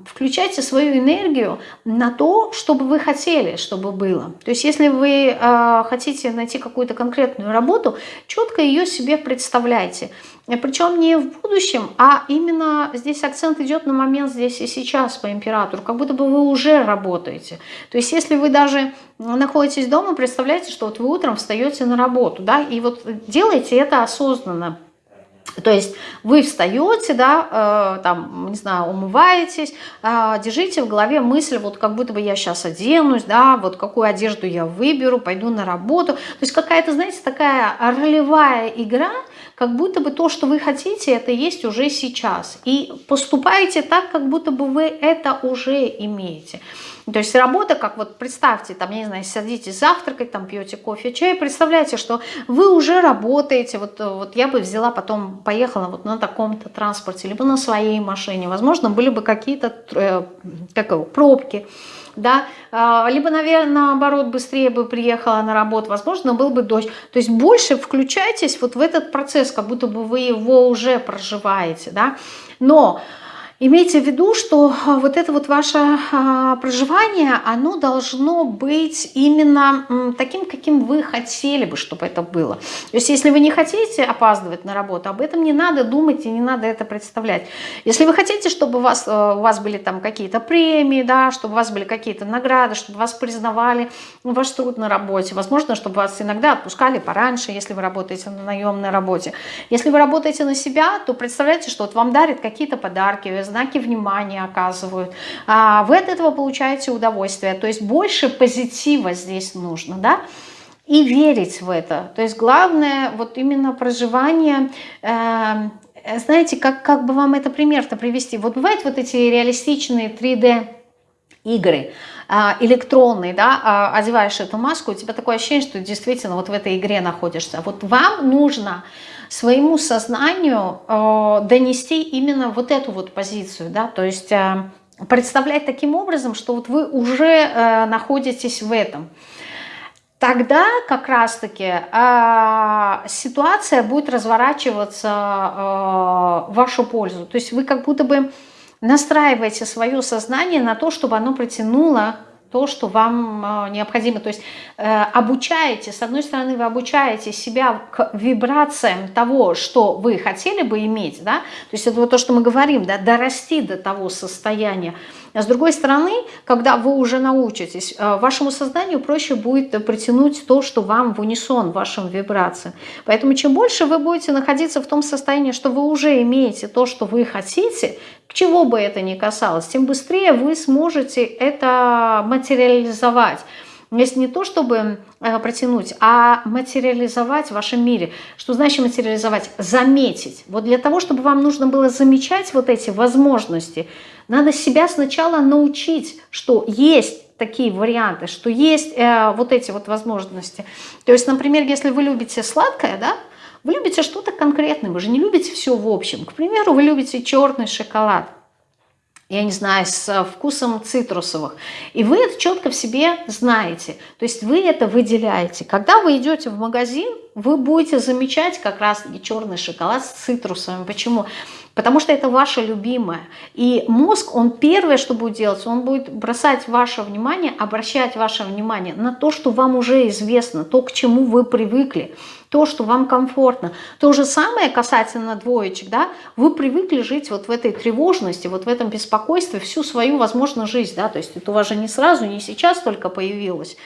включайте свою энергию на то, чтобы вы хотели, чтобы было. То есть если вы э, хотите найти какую-то конкретную работу, четко ее себе представляйте. Причем не в будущем, а именно здесь акцент идет на момент здесь и сейчас по императору, как будто бы вы уже работаете. То есть если вы даже находитесь дома, представляете, что вот вы утром встаете на работу, да, и вот делаете это осознанно. То есть вы встаете, да, э, там, не знаю, умываетесь, э, держите в голове мысль, вот как будто бы я сейчас оденусь, да, вот какую одежду я выберу, пойду на работу. То есть какая-то, знаете, такая ролевая игра, как будто бы то, что вы хотите, это есть уже сейчас. И поступаете так, как будто бы вы это уже имеете. То есть работа, как вот представьте, там, я не знаю, садитесь завтракать, там пьете кофе, чай, представляете, что вы уже работаете, вот, вот я бы взяла потом, поехала вот на таком-то транспорте, либо на своей машине, возможно, были бы какие-то э, пробки, да, а, либо, наверное, наоборот, быстрее бы приехала на работу, возможно, был бы дождь. То есть больше включайтесь вот в этот процесс, как будто бы вы его уже проживаете, да, но Имейте в виду, что а, вот это вот ваше а, проживание, оно должно быть именно таким, каким вы хотели бы, чтобы это было. То есть если вы не хотите опаздывать на работу, об этом не надо думать и не надо это представлять. Если вы хотите, чтобы у вас, а, у вас были там какие-то премии, да, чтобы у вас были какие-то награды, чтобы вас признавали ваш труд на работе, возможно, чтобы вас иногда отпускали пораньше, если вы работаете на наемной работе. Если вы работаете на себя, то представляете, что вот вам дарят какие-то подарки, знаки внимания оказывают. А вы от этого получаете удовольствие. То есть больше позитива здесь нужно, да? И верить в это. То есть главное вот именно проживание... Э, знаете, как, как бы вам это пример-то привести? Вот бывают вот эти реалистичные 3D игры, а, электронные, да, а, одеваешь эту маску, у тебя такое ощущение, что действительно вот в этой игре находишься. Вот вам нужно своему сознанию э, донести именно вот эту вот позицию, да, то есть э, представлять таким образом, что вот вы уже э, находитесь в этом. Тогда как раз-таки э, ситуация будет разворачиваться э, в вашу пользу. То есть вы как будто бы настраиваете свое сознание на то, чтобы оно притянуло то, что вам э, необходимо. То есть э, обучаете, с одной стороны, вы обучаете себя к вибрациям того, что вы хотели бы иметь, да, то есть это вот то, что мы говорим, да, дорасти до того состояния. А с другой стороны, когда вы уже научитесь, э, вашему сознанию проще будет притянуть то, что вам в унисон, вашим вибрациям. Поэтому чем больше вы будете находиться в том состоянии, что вы уже имеете то, что вы хотите, к чего бы это ни касалось, тем быстрее вы сможете это материализовать. Если не то, чтобы э, протянуть, а материализовать в вашем мире. Что значит материализовать? Заметить. Вот для того, чтобы вам нужно было замечать вот эти возможности, надо себя сначала научить, что есть такие варианты, что есть э, вот эти вот возможности. То есть, например, если вы любите сладкое, да, вы любите что-то конкретное, вы же не любите все в общем. К примеру, вы любите черный шоколад, я не знаю, с вкусом цитрусовых. И вы это четко в себе знаете. То есть вы это выделяете. Когда вы идете в магазин, вы будете замечать как раз черный шоколад с цитрусовым. Почему? Потому что это ваше любимое. И мозг, он первое, что будет делать, он будет бросать ваше внимание, обращать ваше внимание на то, что вам уже известно, то, к чему вы привыкли, то, что вам комфортно. То же самое касательно двоечек, да, вы привыкли жить вот в этой тревожности, вот в этом беспокойстве всю свою, возможно, жизнь, да, то есть это у вас же не сразу, не сейчас только появилось.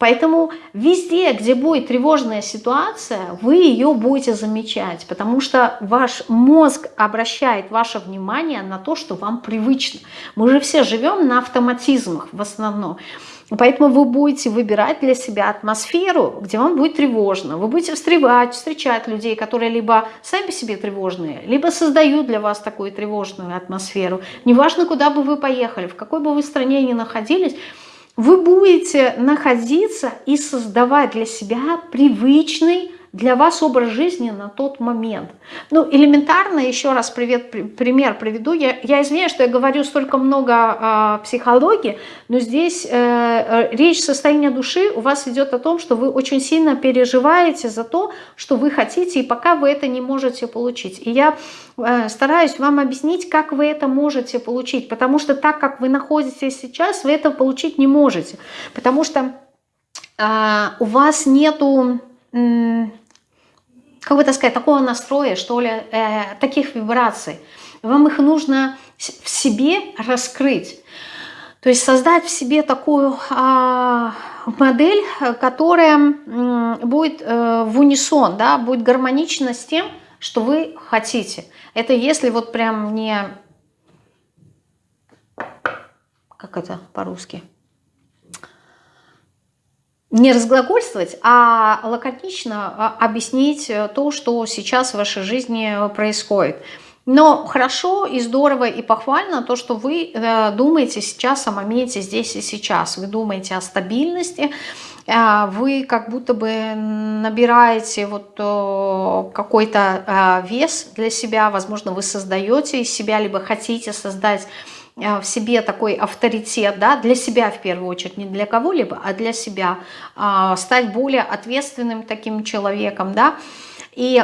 Поэтому везде, где будет тревожная ситуация, вы ее будете замечать, потому что ваш мозг обращает ваше внимание на то, что вам привычно. Мы же все живем на автоматизмах в основном. Поэтому вы будете выбирать для себя атмосферу, где вам будет тревожно. Вы будете встревать, встречать людей, которые либо сами себе тревожные, либо создают для вас такую тревожную атмосферу. Неважно, куда бы вы поехали, в какой бы вы стране ни находились, вы будете находиться и создавать для себя привычный для вас образ жизни на тот момент. Ну, элементарно, еще раз привет, пример приведу. Я, я извиняюсь, что я говорю столько много о психологии, но здесь э, э, речь состояния души у вас идет о том, что вы очень сильно переживаете за то, что вы хотите, и пока вы это не можете получить. И я э, стараюсь вам объяснить, как вы это можете получить, потому что так, как вы находитесь сейчас, вы это получить не можете, потому что э, у вас нету как бы так сказать, такого настроя, что ли, э, таких вибраций. Вам их нужно в себе раскрыть. То есть создать в себе такую э, модель, которая э, будет э, в унисон, да, будет гармонична с тем, что вы хотите. Это если вот прям не... Как это по-русски? Не разглагольствовать, а лаконично а, объяснить э, то, что сейчас в вашей жизни происходит. Но хорошо и здорово и похвально то, что вы э, думаете сейчас о моменте здесь и сейчас. Вы думаете о стабильности, э, вы как будто бы набираете вот какой-то вес для себя, возможно, вы создаете из себя, либо хотите создать Э, в себе такой авторитет, да, для себя в первую очередь, не для кого-либо, а для себя, а, стать более ответственным таким человеком, да, и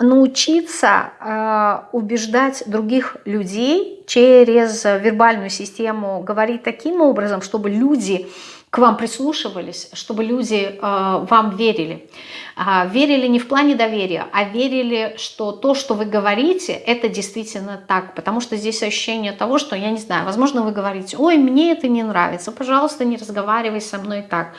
научиться э, убеждать других людей через вербальную систему, говорить таким образом, чтобы люди к вам прислушивались, чтобы люди э, вам верили. Э, верили не в плане доверия, а верили, что то, что вы говорите, это действительно так. Потому что здесь ощущение того, что, я не знаю, возможно, вы говорите, ой, мне это не нравится, пожалуйста, не разговаривай со мной так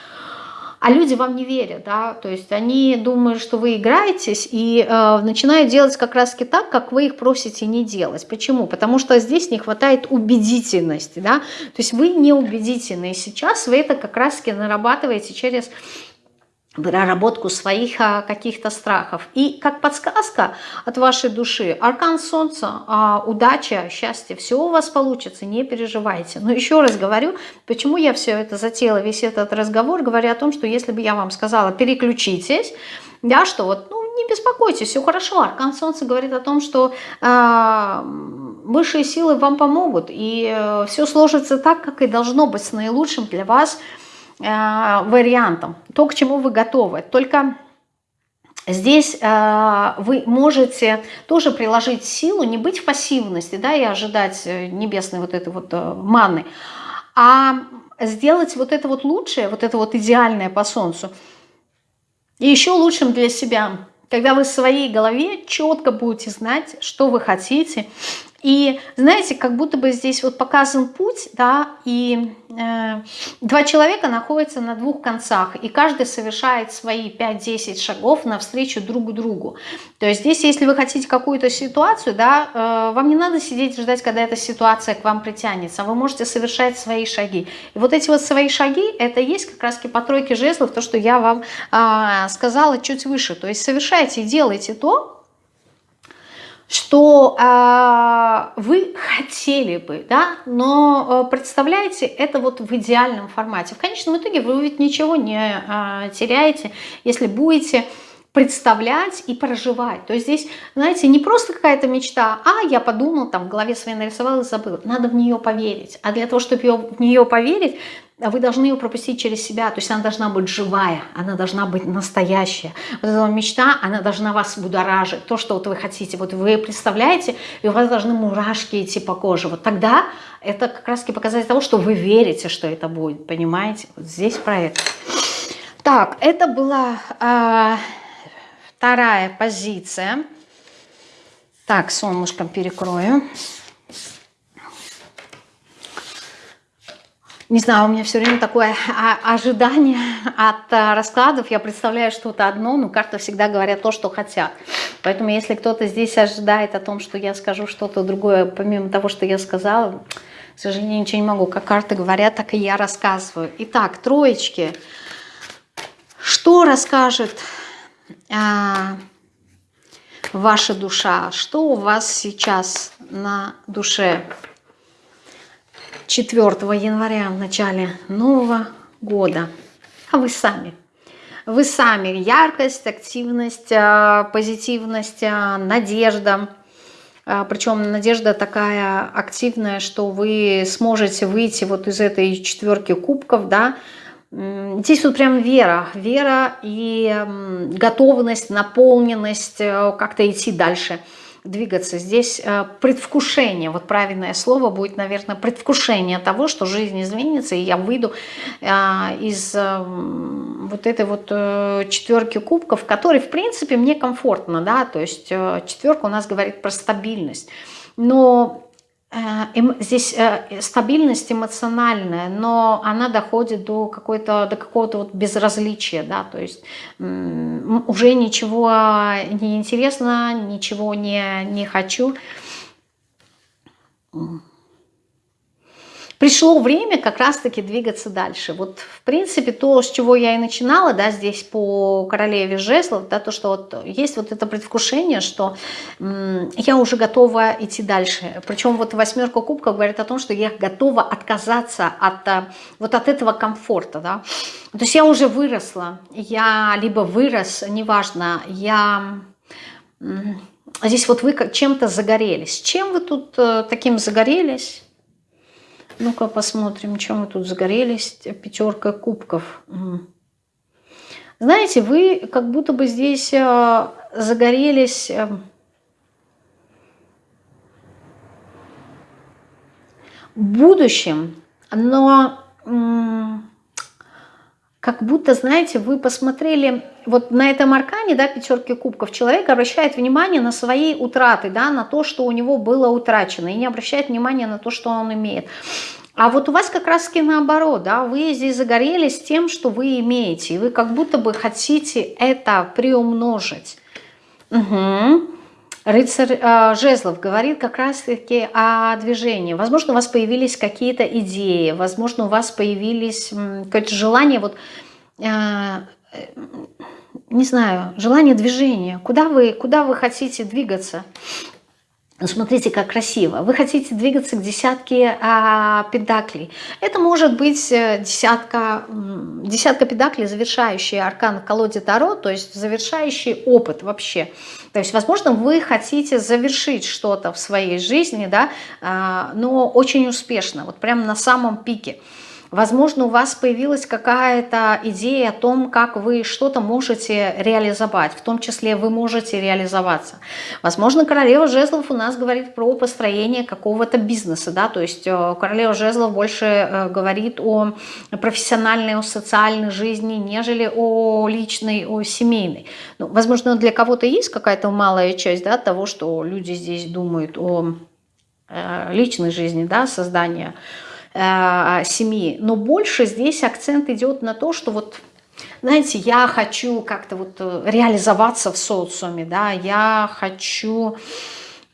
а люди вам не верят, да, то есть они думают, что вы играетесь и э, начинают делать как раз так, как вы их просите не делать. Почему? Потому что здесь не хватает убедительности, да, то есть вы не убедительны, и сейчас вы это как раз нарабатываете через проработку своих а, каких-то страхов. И как подсказка от вашей души, аркан солнца, а, удача, счастье, все у вас получится, не переживайте. Но еще раз говорю, почему я все это затеяла, весь этот разговор, говоря о том, что если бы я вам сказала, переключитесь, да, что вот, ну, не беспокойтесь, все хорошо. Аркан Солнца говорит о том, что э, высшие силы вам помогут, и э, все сложится так, как и должно быть, с наилучшим для вас вариантом, то, к чему вы готовы. Только здесь э, вы можете тоже приложить силу, не быть в пассивности да, и ожидать э, небесной вот этой вот маны, а сделать вот это вот лучшее, вот это вот идеальное по солнцу, и еще лучшим для себя, когда вы в своей голове четко будете знать, что вы хотите, и знаете, как будто бы здесь вот показан путь, да, и э, два человека находятся на двух концах, и каждый совершает свои 5-10 шагов навстречу друг другу. То есть здесь, если вы хотите какую-то ситуацию, да, э, вам не надо сидеть и ждать, когда эта ситуация к вам притянется, вы можете совершать свои шаги. И вот эти вот свои шаги, это есть как раз по тройке жезлов, то, что я вам э, сказала чуть выше. То есть совершайте делайте то, что э, вы хотели бы, да, но э, представляете это вот в идеальном формате. В конечном итоге вы ведь ничего не э, теряете, если будете представлять и проживать. То есть здесь, знаете, не просто какая-то мечта, а я подумал, там в голове своей нарисовал и забыл. Надо в нее поверить. А для того, чтобы в нее поверить, вы должны ее пропустить через себя, то есть она должна быть живая, она должна быть настоящая. Вот эта мечта, она должна вас будоражить, то, что вот вы хотите. Вот вы представляете, и у вас должны мурашки идти по коже. Вот тогда это как раз показатель того, что вы верите, что это будет, понимаете? Вот здесь про это. Так, это была э, вторая позиция. Так, солнышком перекрою. Не знаю, у меня все время такое ожидание от э, раскладов. Я представляю что-то одно, но карты всегда говорят то, что хотят. Поэтому если кто-то здесь ожидает о том, что я скажу что-то другое, помимо того, что я сказала, к сожалению, ничего не могу. Как карты говорят, так и я рассказываю. Итак, троечки. Что расскажет а, ваша душа? Что у вас сейчас на душе? 4 января, в начале Нового года. А вы сами. Вы сами. Яркость, активность, а, позитивность, а, надежда. А, Причем надежда такая активная, что вы сможете выйти вот из этой четверки кубков, да, Здесь вот прям вера, вера и готовность, наполненность как-то идти дальше двигаться. Здесь э, предвкушение, вот правильное слово будет, наверное, предвкушение того, что жизнь изменится, и я выйду э, из э, вот этой вот четверки кубков, который, в принципе, мне комфортно, да, то есть четверка у нас говорит про стабильность. Но здесь э, стабильность эмоциональная, но она доходит до какой-то до какого-то вот безразличия, да, то есть уже ничего не интересно, ничего не, не хочу пришло время как раз-таки двигаться дальше. Вот, в принципе, то, с чего я и начинала, да, здесь по королеве жезлов, да, то, что вот есть вот это предвкушение, что я уже готова идти дальше. Причем вот восьмерка кубков говорит о том, что я готова отказаться от а, вот от этого комфорта, да. То есть я уже выросла, я либо вырос, неважно, я... Здесь вот вы чем-то загорелись. Чем вы тут э, таким загорелись? Ну-ка посмотрим, чем мы тут загорелись. Пятерка кубков. Знаете, вы как будто бы здесь э, загорелись... Э, будущем, но как будто, знаете, вы посмотрели вот на этом аркане, да, пятерки кубков, человек обращает внимание на свои утраты, да, на то, что у него было утрачено, и не обращает внимания на то, что он имеет. А вот у вас как раз-таки наоборот, да, вы здесь загорелись тем, что вы имеете, и вы как будто бы хотите это приумножить. Угу. Рыцарь э, Жезлов говорит как раз-таки о движении. Возможно, у вас появились какие-то идеи, возможно, у вас появились какое-то желание, вот, э, не знаю, желание движения. Куда вы, куда вы хотите двигаться? Ну, смотрите, как красиво. Вы хотите двигаться к десятке а, педаклей. Это может быть э, десятка, десятка педаклей, завершающий аркан в колоде Таро, то есть завершающий опыт вообще. То есть, возможно, вы хотите завершить что-то в своей жизни, да, а, но очень успешно, вот прямо на самом пике. Возможно, у вас появилась какая-то идея о том, как вы что-то можете реализовать, в том числе вы можете реализоваться. Возможно, королева жезлов у нас говорит про построение какого-то бизнеса, да, то есть э, королева жезлов больше э, говорит о профессиональной, о социальной жизни, нежели о личной, о семейной. Ну, возможно, для кого-то есть какая-то малая часть да, того, что люди здесь думают о э, личной жизни, да, создания э, семьи. Но больше здесь акцент идет на то, что вот, знаете, я хочу как-то вот э, реализоваться в социуме, да, я хочу...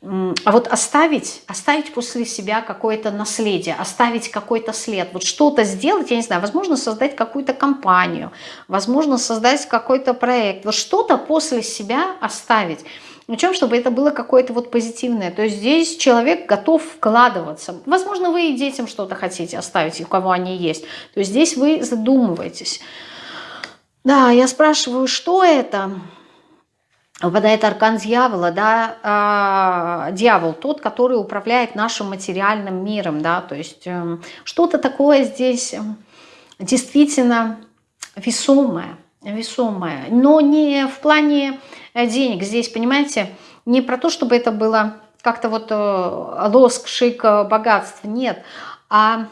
А вот оставить, оставить после себя какое-то наследие, оставить какой-то след, вот что-то сделать, я не знаю, возможно, создать какую-то компанию, возможно, создать какой-то проект, вот что-то после себя оставить. Причем, чтобы это было какое-то вот позитивное. То есть здесь человек готов вкладываться. Возможно, вы и детям что-то хотите оставить, у кого они есть. То есть здесь вы задумываетесь. Да, я спрашиваю, что это? Выпадает аркан дьявола, да, э, дьявол, тот, который управляет нашим материальным миром, да, то есть э, что-то такое здесь действительно весомое, весомое, но не в плане денег здесь, понимаете, не про то, чтобы это было как-то вот э, лоск, шик, э, богатство, нет, а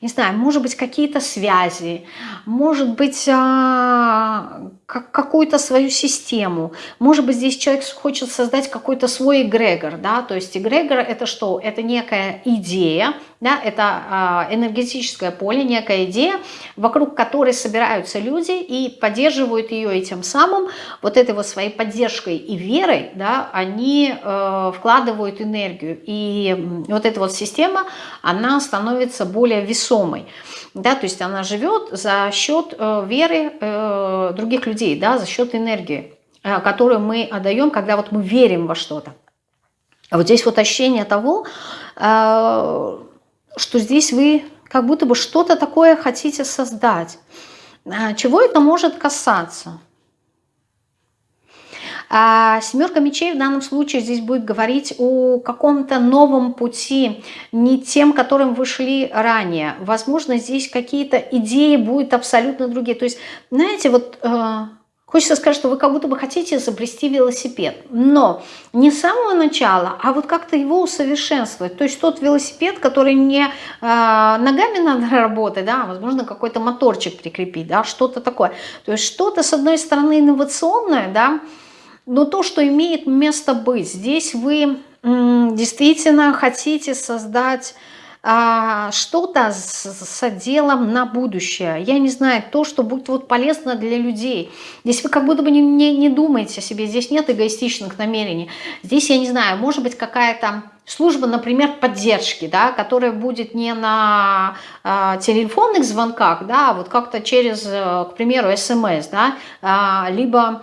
не знаю, может быть, какие-то связи, может быть, а, какую-то свою систему. Может быть, здесь человек хочет создать какой-то свой эгрегор, да, то есть эгрегор это что? Это некая идея, да, это а, энергетическое поле, некая идея, вокруг которой собираются люди и поддерживают ее, и тем самым вот этой вот своей поддержкой и верой, да, они э, вкладывают энергию, и вот эта вот система, она становится более весомой да, то есть она живет за счет э, веры э, других людей, да, за счет энергии, э, которую мы отдаем, когда вот мы верим во что-то. А вот здесь вот ощущение того, что здесь вы как будто бы что-то такое хотите создать. Чего это может касаться? А семерка мечей в данном случае здесь будет говорить о каком-то новом пути, не тем, которым вы шли ранее. Возможно, здесь какие-то идеи будут абсолютно другие. То есть, знаете, вот... Э, Хочется сказать, что вы как будто бы хотите изобрести велосипед, но не с самого начала, а вот как-то его усовершенствовать. То есть тот велосипед, который не э, ногами надо работать, да, а, возможно, какой-то моторчик прикрепить, да, что-то такое. То есть что-то, с одной стороны, инновационное, да, но то, что имеет место быть. Здесь вы действительно хотите создать а, что-то с, с отделом на будущее. Я не знаю, то, что будет вот полезно для людей. Здесь вы как будто бы не, не, не думаете о себе, здесь нет эгоистичных намерений. Здесь, я не знаю, может быть какая-то служба, например, поддержки, да, которая будет не на э, телефонных звонках, да, а вот как-то через, э, к примеру, смс, да, э, либо Эм,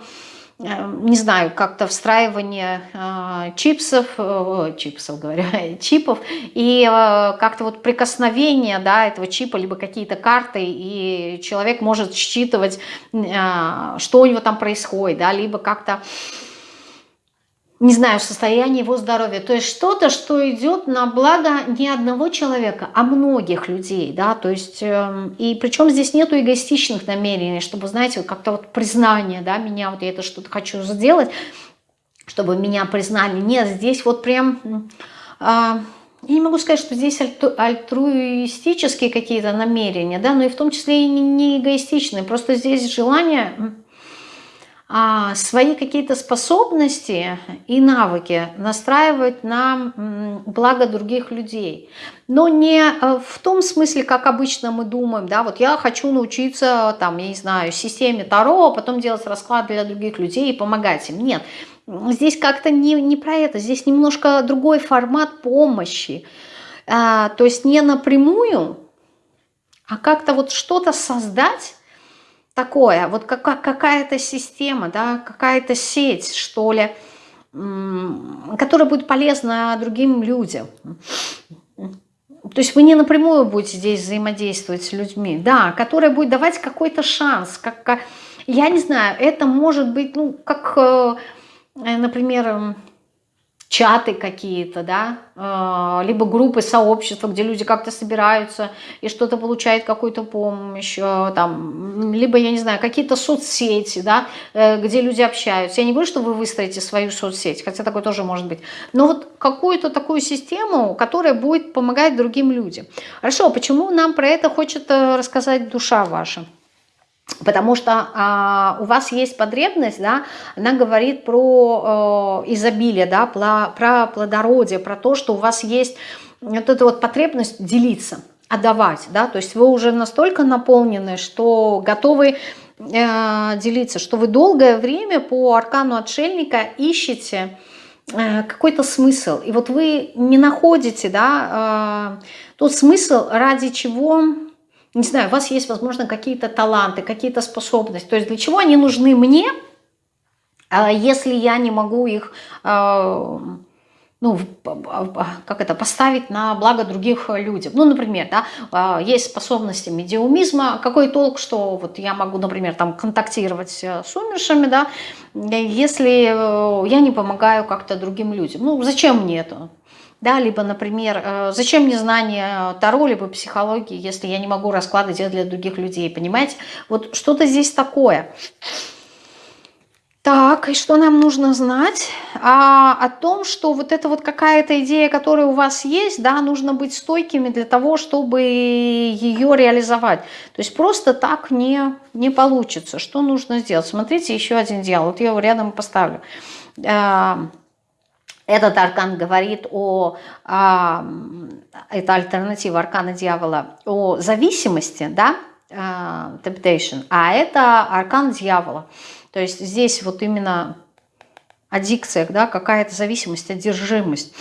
не знаю, как-то встраивание э, чипсов, э, чипсов говорю, чипов, и э, как-то вот прикосновение да, этого чипа, либо какие-то карты, и человек может считывать, э, что у него там происходит, да, либо как-то не знаю, состояние его здоровья. То есть что-то, что идет на благо не одного человека, а многих людей, да, то есть, э, и причем здесь нету эгоистичных намерений, чтобы, знаете, как-то вот признание, да, меня, вот я это что-то хочу сделать, чтобы меня признали. Нет, здесь вот прям... Э, я не могу сказать, что здесь альтруистические какие-то намерения, да, но и в том числе и не эгоистичные. Просто здесь желание свои какие-то способности и навыки настраивать на благо других людей. Но не э, в том смысле, как обычно мы думаем, да, вот я хочу научиться, там, я не знаю, системе Таро, а потом делать расклад для других людей и помогать им. Нет, здесь как-то не, не про это, здесь немножко другой формат помощи. А, то есть не напрямую, а как-то вот что-то создать, такое, вот какая-то система, да, какая-то сеть, что ли, которая будет полезна другим людям. То есть вы не напрямую будете здесь взаимодействовать с людьми, да, которая будет давать какой-то шанс, как, как, я не знаю, это может быть, ну, как, э, например, чаты какие-то, да, э, либо группы, сообщества, где люди как-то собираются и что-то получают, какую-то помощь, э, там, либо, я не знаю, какие-то соцсети, да, э, где люди общаются. Я не говорю, что вы выстроите свою соцсеть, хотя такое тоже может быть, но вот какую-то такую систему, которая будет помогать другим людям. Хорошо, почему нам про это хочет рассказать душа ваша? Потому что а, у вас есть потребность, да, она говорит про э, изобилие, да, про, про плодородие, про то, что у вас есть вот эта вот потребность делиться, отдавать, да, то есть вы уже настолько наполнены, что готовы э, делиться, что вы долгое время по аркану отшельника ищете э, какой-то смысл, и вот вы не находите, да, э, тот смысл, ради чего не знаю, у вас есть, возможно, какие-то таланты, какие-то способности. То есть для чего они нужны мне, а если я не могу их, а, ну, как это, поставить на благо других людям. Ну, например, да, а, есть способности медиумизма. Какой толк, что вот я могу, например, там контактировать э, с умершими, да, если э, я не помогаю как-то другим людям. Ну, зачем мне это? Да, либо, например, э, зачем мне знание Таро, либо психологии, если я не могу расклады делать для других людей, понимаете? Вот что-то здесь такое. Так, и что нам нужно знать? А, о том, что вот эта вот какая-то идея, которая у вас есть, да, нужно быть стойкими для того, чтобы ее реализовать. То есть просто так не, не получится. Что нужно сделать? Смотрите, еще один диалог. Вот я его рядом поставлю. Этот аркан говорит о, а, это альтернатива аркана дьявола, о зависимости, да, а, temptation, а это аркан дьявола. То есть здесь вот именно аддикция, да, какая-то зависимость, одержимость.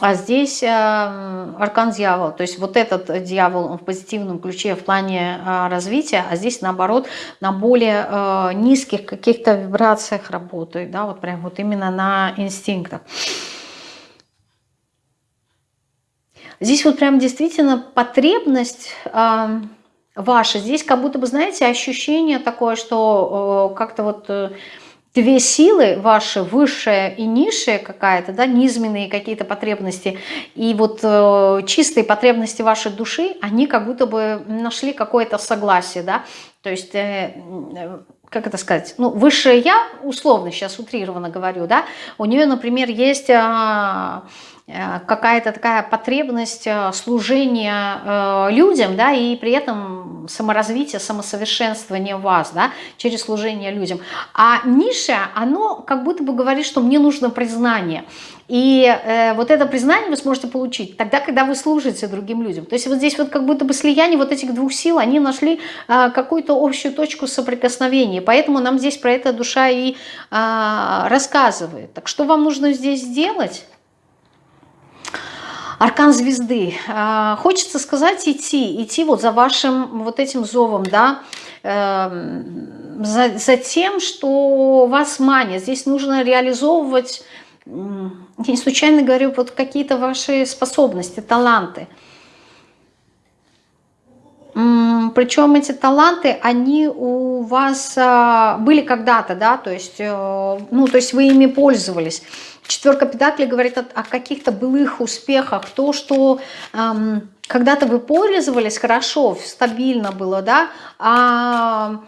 А здесь э, аркан дьявол, то есть вот этот дьявол он в позитивном ключе в плане э, развития, а здесь наоборот на более э, низких каких-то вибрациях работает, да, вот прям вот именно на инстинктах. Здесь вот прям действительно потребность ваша, здесь как будто бы, знаете, ощущение такое, что как-то вот... две силы ваши, высшая и низшая какая-то, да, низменные какие-то потребности, и вот э, чистые потребности вашей души, они как будто бы нашли какое-то согласие, да, то есть... Э, э, как это сказать, ну, высшее я, условно сейчас утрированно говорю, да, у нее, например, есть Э, какая-то такая потребность э, служения э, людям, да, и при этом саморазвитие, самосовершенствование вас, да, через служение людям. А ниша, оно как будто бы говорит, что мне нужно признание. И э, вот это признание вы сможете получить тогда, когда вы служите другим людям. То есть вот здесь вот как будто бы слияние вот этих двух сил, они нашли э, какую-то общую точку соприкосновения. Поэтому нам здесь про это душа и э, рассказывает. Так что вам нужно здесь сделать? Аркан звезды. А, хочется сказать идти, идти вот за вашим вот этим зовом, да, эм, за, за тем, что вас манит. Здесь нужно реализовывать, я не случайно говорю, вот какие-то ваши способности, таланты. Причем эти таланты, они у вас а, были когда-то, да, то есть, э, ну, то есть вы ими пользовались. Четверка педаклей говорит о, о каких-то былых успехах, то, что эм, когда-то вы пользовались хорошо, стабильно было, да, а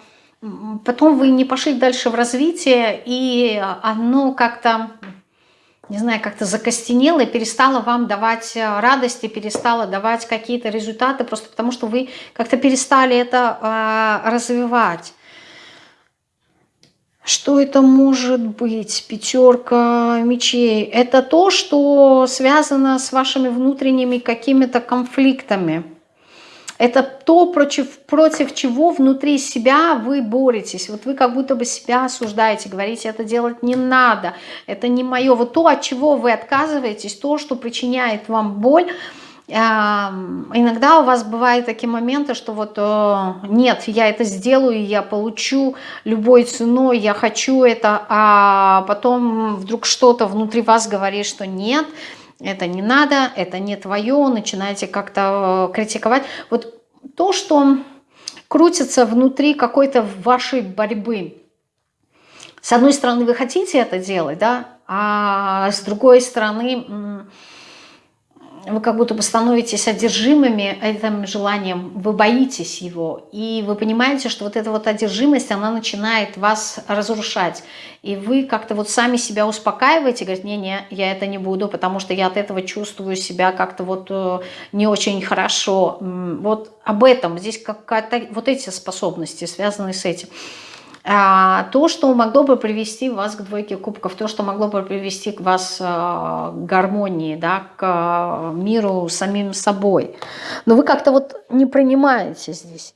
потом вы не пошли дальше в развитие, и оно как-то, не знаю, как-то закостенело и перестало вам давать э, радости, перестало давать какие-то результаты, просто потому что вы как-то перестали это э, развивать. Что это может быть? Пятерка мечей. Это то, что связано с вашими внутренними какими-то конфликтами. Это то, против, против чего внутри себя вы боретесь. Вот вы как будто бы себя осуждаете, говорите, это делать не надо, это не мое. Вот то, от чего вы отказываетесь, то, что причиняет вам боль, Иногда у вас бывают такие моменты, что вот э, нет, я это сделаю, я получу любой ценой, я хочу это, а потом вдруг что-то внутри вас говорит, что нет, это не надо, это не твое, начинаете как-то э, критиковать. Вот то, что крутится внутри какой-то вашей борьбы, с одной стороны, вы хотите это делать, да, а с другой стороны, вы как будто бы становитесь одержимыми этим желанием, вы боитесь его, и вы понимаете, что вот эта вот одержимость, она начинает вас разрушать, и вы как-то вот сами себя успокаиваете, говорите, не-не, я это не буду, потому что я от этого чувствую себя как-то вот э, не очень хорошо, вот об этом, здесь какая-то, вот эти способности связаны с этим. А, то, что могло бы привести вас к двойке кубков, то, что могло бы привести к вас а, к гармонии, да, к а, миру самим собой. Но вы как-то вот не принимаете здесь.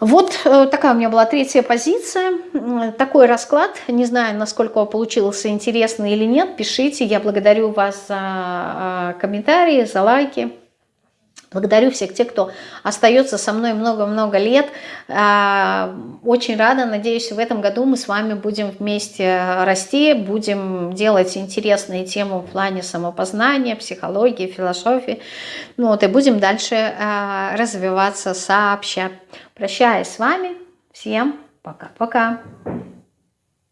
Вот э, такая у меня была третья позиция, такой расклад. Не знаю, насколько он получился интересный или нет. Пишите, я благодарю вас за комментарии, за лайки. Благодарю всех тех, кто остается со мной много-много лет. А, очень рада, надеюсь, в этом году мы с вами будем вместе расти, будем делать интересные темы в плане самопознания, психологии, философии. Ну, вот, и будем дальше а, развиваться сообща. Прощаюсь с вами. Всем пока-пока.